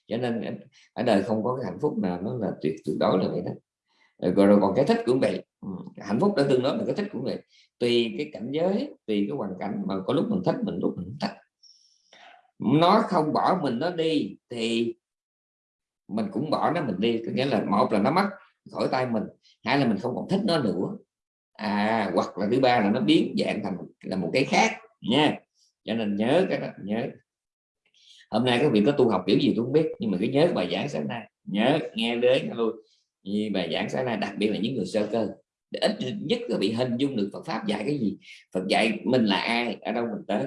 Cho nên ở đời không có cái hạnh phúc nào nó là tuyệt tuyệt đối là vậy đó. Rồi, rồi còn cái thích cũng vậy. Ừ, hạnh phúc đã tương đối là cái thích cũng vậy. Tùy cái cảnh giới tùy cái hoàn cảnh mà có lúc mình thích mình lúc mình thích nó không bỏ mình nó đi thì mình cũng bỏ nó mình đi. Có nghĩa là một là nó mất khỏi tay mình. Hai là mình không còn thích nó nữa. À hoặc là thứ ba là nó biến dạng thành là một cái khác nha. Cho nên nhớ cái đó, nhớ. Hôm nay các vị có tu học kiểu gì tôi không biết, nhưng mà cứ nhớ bài giảng sáng nay. Nhớ, nghe đến luôn. Như bài giảng sáng nay, đặc biệt là những người sơ cơ. Để ít nhất là bị hình dung được Phật pháp dạy cái gì. Phật dạy mình là ai, ở đâu mình tới.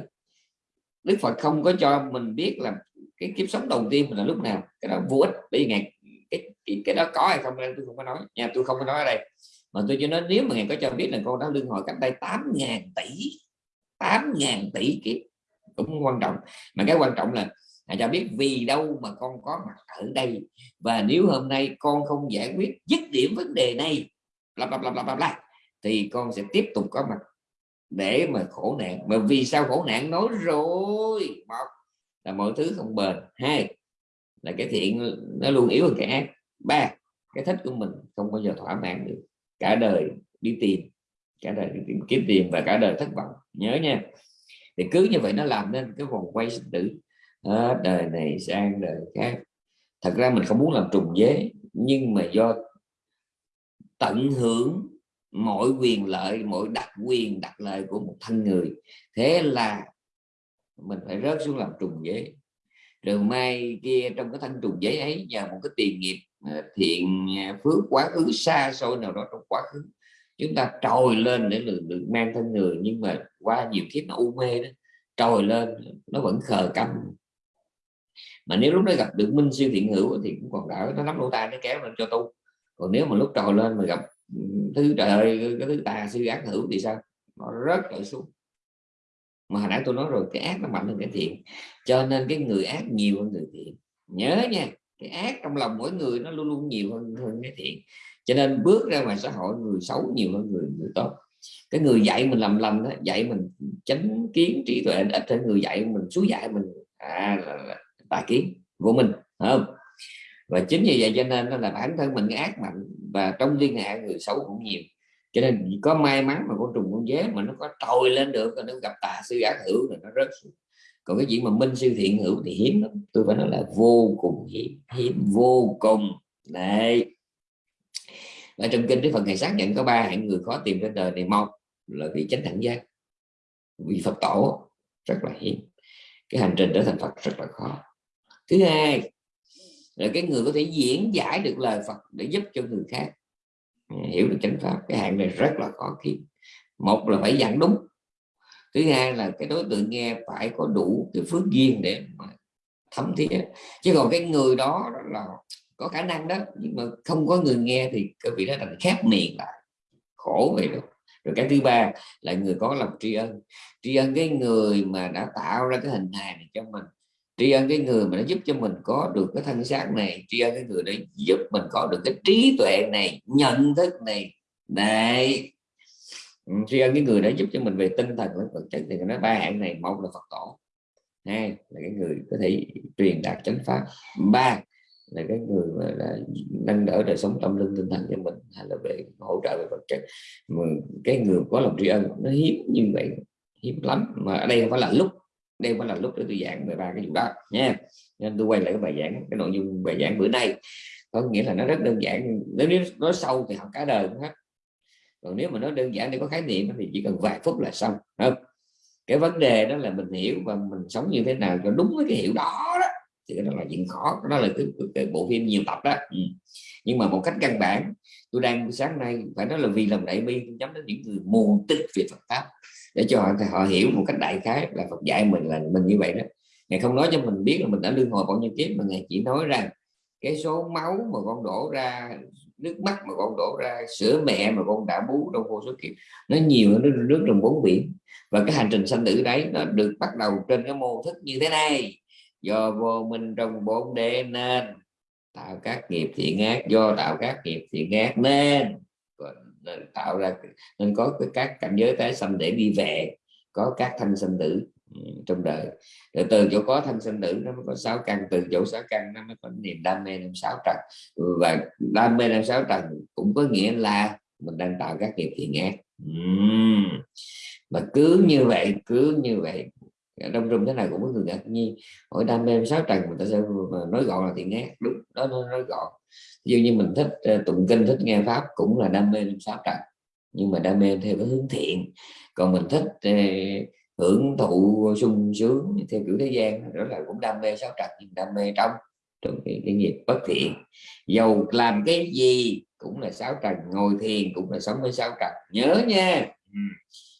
Đức Phật không có cho mình biết là cái kiếp sống đầu tiên mình là lúc nào. Cái đó vô ích. Bởi vì ngày cái, cái, cái đó có hay không tôi không có nói. Nha tôi không có nói ở đây. Mà tôi cho nói nếu mà ngài có cho biết là con đã lương hồi cách đây 8.000 tỷ 8.000 tỷ kiếp cũng quan trọng. Mà cái quan trọng là Ngài cho biết vì đâu mà con có mặt ở đây. Và nếu hôm nay con không giải quyết dứt điểm vấn đề này bla bla bla bla bla thì con sẽ tiếp tục có mặt để mà khổ nạn. Mà vì sao khổ nạn? Nói rồi một là mọi thứ không bền. Hai là cái thiện nó luôn yếu hơn cái ác. Ba cái thích của mình không bao giờ thỏa mãn được. Cả đời đi tìm cả đời đi tìm kiếm tiền và cả đời thất vọng. Nhớ nha. Thì cứ như vậy nó làm nên cái vòng quay sinh tử. À, đời này sang đời khác. Thật ra mình không muốn làm trùng dế nhưng mà do tận hưởng mọi quyền lợi mọi đặc quyền đặc lợi của một thân người. Thế là mình phải rớt xuống làm trùng giấy. rồi mai kia trong cái thân trùng giấy ấy nhờ một cái tiền nghiệp à, thiện à, phước quá khứ xa xôi nào đó trong quá khứ chúng ta trồi lên để được, được mang thân người. Nhưng mà qua nhiều kiếp nó u mê đó trồi lên nó vẫn khờ câm mà nếu lúc đó gặp được minh siêu thiện hữu thì cũng còn đỡ nó nắm lỗ tai nó kéo lên cho tu. Còn nếu mà lúc trồi lên mà gặp thứ trời ơi cái thứ tà sư ác hữu thì sao? Nó rất lại xuống. Mà hồi nãy tôi nói rồi cái ác nó mạnh hơn cái thiện. Cho nên cái người ác nhiều hơn người thiện. Nhớ nha cái ác trong lòng mỗi người nó luôn luôn nhiều hơn hơn cái thiện. Cho nên bước ra ngoài xã hội người xấu nhiều hơn người người tốt. Cái người dạy mình làm lầm đó dạy mình tránh kiến trí tuệ ít hơn người dạy mình suối dạy mình à, là, là, tài kiến của mình không? Và chính vì vậy cho nên là bản thân mình ác mạnh. Và trong liên hệ, người xấu cũng nhiều. Cho nên có may mắn mà con trùng con dế mà nó có trồi lên được. Nó gặp tà sư ác hữu rồi nó rớt xuống. Còn cái chuyện mà minh sư thiện hữu thì hiếm lắm. Tôi phải nói là vô cùng hiếm. Hiếm vô cùng. Đấy. Ở trong kinh cái phần này xác nhận có ba hạng người khó tìm trên đời này. Một là vị chánh đẳng giác. Vị phật tổ. Rất là hiếm. Cái hành trình trở thành phật rất là khó. Thứ hai là cái người có thể diễn giải được lời phật để giúp cho người khác. Hiểu được chánh pháp, cái hạng này rất là khó kiếm. Một là phải dặn đúng. Thứ hai là cái đối tượng nghe phải có đủ cái phước duyên để mà thấm thía. Chứ còn cái người đó là có khả năng đó, nhưng mà không có người nghe thì cái vị đó thành khép miệng lại. Khổ vậy đó. Rồi cái thứ ba là người có lòng tri ân. Tri ân cái người mà đã tạo ra cái hình hài này cho mình tri ân cái người mà nó giúp cho mình có được cái thân xác này, tri ân cái người để giúp mình có được cái trí tuệ này, nhận thức này. Này ừ, tri ân cái người đã giúp cho mình về tinh thần với vật chất thì nó ba hạng này, một là phật tổ, hai là cái người có thể truyền đạt chánh pháp, ba là cái người mà đã nâng đỡ đời sống tâm linh tinh thần cho mình, hay là về hỗ trợ về vật chất. Mà cái người có lòng tri ân nó hiếm như vậy, hiếm lắm, mà ở đây không phải là lúc đây mới là lúc để tôi giảng về ba cái vụ đó nha. Nên tôi quay lại cái bài giảng cái nội dung bài giảng bữa nay. Có nghĩa là nó rất đơn giản nếu nói sâu thì học cả đời cũng hết. Còn nếu mà nó đơn giản để có khái niệm thì chỉ cần vài phút là xong không? Cái vấn đề đó là mình hiểu và mình sống như thế nào cho đúng với cái hiểu đó, đó thì đó là chuyện khó. Đó là cái, cái bộ phim nhiều tập đó. Ừ. nhưng mà một cách căn bản tôi đang sáng nay phải nói là vì làm đại bi nhắm đến những người mù tích về Phật pháp để cho họ, họ hiểu một cách đại khái là Phật dạy mình là mình như vậy đó. Ngài không nói cho mình biết là mình đã lương hồi bao nhiêu kiếp mà ngài chỉ nói rằng cái số máu mà con đổ ra nước mắt mà con đổ ra sữa mẹ mà con đã bú trong vô số kiếp nó nhiều nó nước trong bốn biển. Và cái hành trình sanh tử đấy nó được bắt đầu trên cái mô thức như thế này do vô minh trong bốn đế nên, tạo các nghiệp thiện ác, do tạo các nghiệp thiện ác nên. Tạo ra, nên có các cảnh giới tái sanh để đi về, có các thanh sinh tử ừ, trong đời. Rồi từ chỗ có thanh sinh tử, nó mới có sáu căn, từ chỗ sáu căn nó mới có niềm đam mê năm sáu trần. Và đam mê năm sáu trần cũng có nghĩa là mình đang tạo các nghiệp thiện ác. Uhm. mà cứ như vậy, cứ như vậy Dạ, đông rung thế này cũng có người ngạc nhiên. Hỏi đam mê sáu trần người ta sẽ nói gọn là thiện ác đúng đó nó nói gọn. Dường như mình thích ờ, tụng kinh thích nghe pháp cũng là đam mê sáu trần nhưng mà đam mê theo cái hướng thiện. Còn mình thích eh, hưởng thụ sung sướng theo kiểu thế gian đó là cũng đam mê sáu trần nhưng đam mê trong trong cái, cái nghiệp bất thiện. Dầu làm cái gì cũng là sáu trần ngồi thiền cũng là sống với sáu trần nhớ nha. Ừ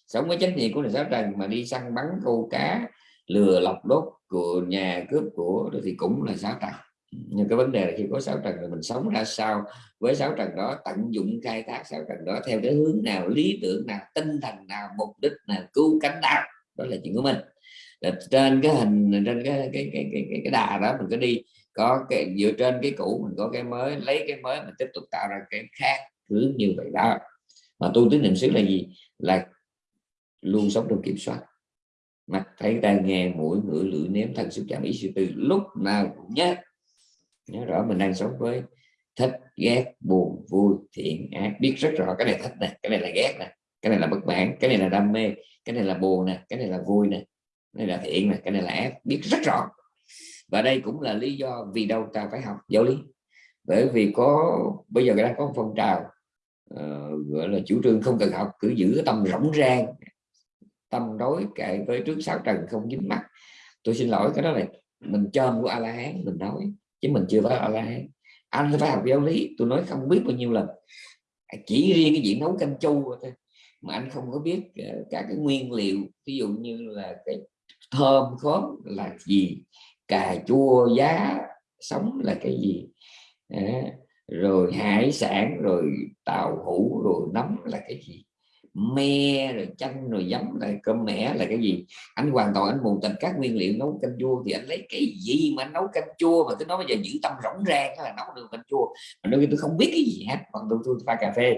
sống với chánh niệm của đời sáu trần mà đi săn bắn câu cá lừa lọc đốt của nhà cướp của thì cũng là sáu trần. Nhưng cái vấn đề là khi có sáu trần thì mình sống ra sao với sáu trần đó tận dụng khai thác sáu trần đó theo cái hướng nào lý tưởng nào tinh thần nào mục đích nào cứu cánh nào đó là chuyện của mình. Là trên cái hình trên cái cái cái cái, cái, cái đà đó mình cứ đi có cái dựa trên cái cũ mình có cái mới lấy cái mới mình tiếp tục tạo ra cái khác hướng như vậy đó. Mà tu tứ niệm xứ là gì? Là luôn sống trong kiểm soát. Mặt thấy tai nghe mũi ngửi lưỡi nếm thân xúc chạm ý suy tư lúc nào cũng nhớ. Nhớ rõ mình đang sống với thích ghét buồn vui thiện ác biết rất rõ cái này thích nè cái này là ghét nè cái này là bất mãn cái này là đam mê cái này là buồn nè cái này là vui nè cái này là thiện nè cái này là ác biết rất rõ. Và đây cũng là lý do vì đâu ta phải học giáo lý. Bởi vì có bây giờ đang có phong trào uh, gọi là chủ trương không cần học cứ giữ cái tâm rỗng rang tâm đối kệ với trước sáu trần không dính mắt. Tôi xin lỗi cái đó là mình chôm của a la hán mình nói chứ mình chưa phải a la hán anh phải học giáo lý tôi nói không biết bao nhiêu lần. Chỉ riêng cái chuyện nấu canh chua thôi mà anh không có biết ờ, các cái nguyên liệu ví dụ như là cái thơm khóm là gì cà chua giá sống là cái gì à, rồi hải sản rồi tàu hũ rồi nấm là cái gì me rồi chanh rồi giấm rồi cơm mẻ là cái gì? Anh hoàn toàn anh mù tình các nguyên liệu nấu canh chua thì anh lấy cái gì mà anh nấu canh chua mà cứ nói bây giờ giữ tâm rỗng rang là nấu được canh chua? Mà đôi khi tôi không biết cái gì hết còn tôi, tôi pha cà phê.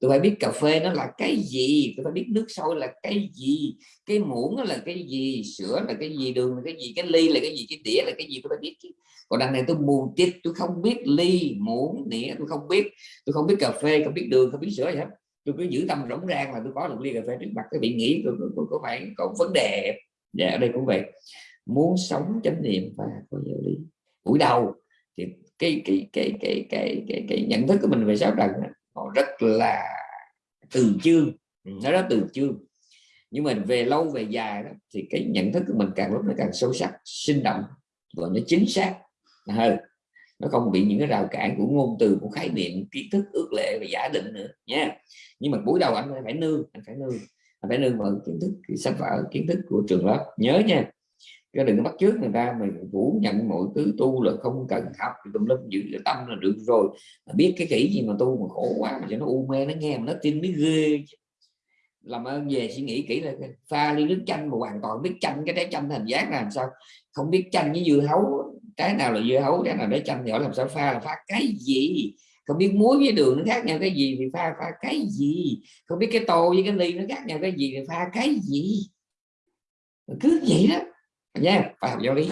Tôi phải biết cà phê nó là cái gì? Tôi phải biết nước sôi là cái gì? Cái muỗng là cái gì? Sữa là cái gì? Đường là cái gì? Cái ly là cái gì? Cái đĩa là cái gì? Tôi phải biết chứ. Còn đằng này tôi mù tít tôi không biết ly muỗng đĩa tôi không biết. Tôi không biết cà phê không biết đường không biết sữa gì hết tôi cứ giữ tâm rỗng rang là tôi có được ly cà phê trước mặt. Cái bị nghĩ tôi, tôi, tôi có phải có vấn đề. Dạ ở đây cũng vậy. Muốn sống chánh niệm và có giáo lý. Buổi đầu thì cái cái cái cái cái cái, cái nhận thức của mình về sáu trần nó rất là từ chương ừ, nó rất từ chương nhưng mà về lâu về dài đó thì cái nhận thức của mình càng lúc nó càng sâu sắc sinh động và nó chính xác. Hơn nó không bị những cái rào cản của ngôn từ, của khái niệm, kiến thức, ước lệ và giả định nữa, nha. Nhưng mà buổi đầu anh phải nương, anh phải nương, anh phải nương vào kiến thức sách vở, kiến thức của trường lớp. Nhớ nha, cái đừng có bắt trước người ta, mình phủ nhận mọi thứ, tu là không cần học tùm lum giữ cái tâm là được rồi. Mà biết cái kỹ gì mà tu mà khổ quá, mà cho nó u mê nó nghe, mà nó tin mới ghê làm ơn về suy nghĩ kỹ là pha ly nước chanh mà hoàn toàn biết chanh, cái trái chanh thành giác là làm sao? Không biết chanh với dưa hấu trái nào là dưa hấu trái nào để chanh họ làm sao pha là pha cái gì? Không biết muối với đường nó khác nhau cái gì thì pha pha cái gì? Không biết cái tô với cái ly nó khác nhau cái gì thì pha cái gì? Cứ vậy đó. Nha phải học giáo lý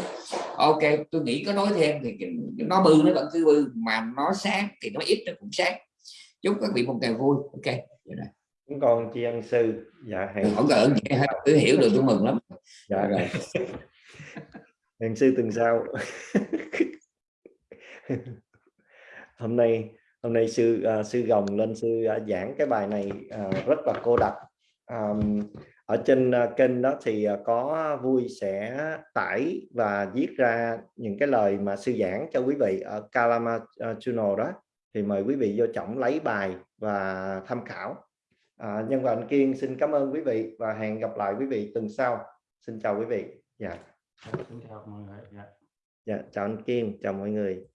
ok tôi nghĩ có nói thêm thì nó bự nó vẫn cứ bự mà nó sáng thì nó ít nó cũng sáng. Chúc các vị một ngày vui. Ok cũng còn chị ân sư. Dạ hẹn không cần cứ hiểu được tôi mừng lắm. Dạ. Rồi hẹn sư tuần sau. Hôm nay hôm nay sư uh, sư gồng lên sư uh, giảng cái bài này uh, rất là cô đặc um, ở trên uh, kênh đó thì uh, có vui sẽ tải và viết ra những cái lời mà sư giảng cho quý vị ở Kalama Channel đó. Thì mời quý vị vô trọng lấy bài và tham khảo. À, nhân và anh Kiên xin cảm ơn quý vị và hẹn gặp lại quý vị tuần sau. Xin chào quý vị. Dạ xin chào mọi người dạ dạ chào anh Kim, chào mọi người.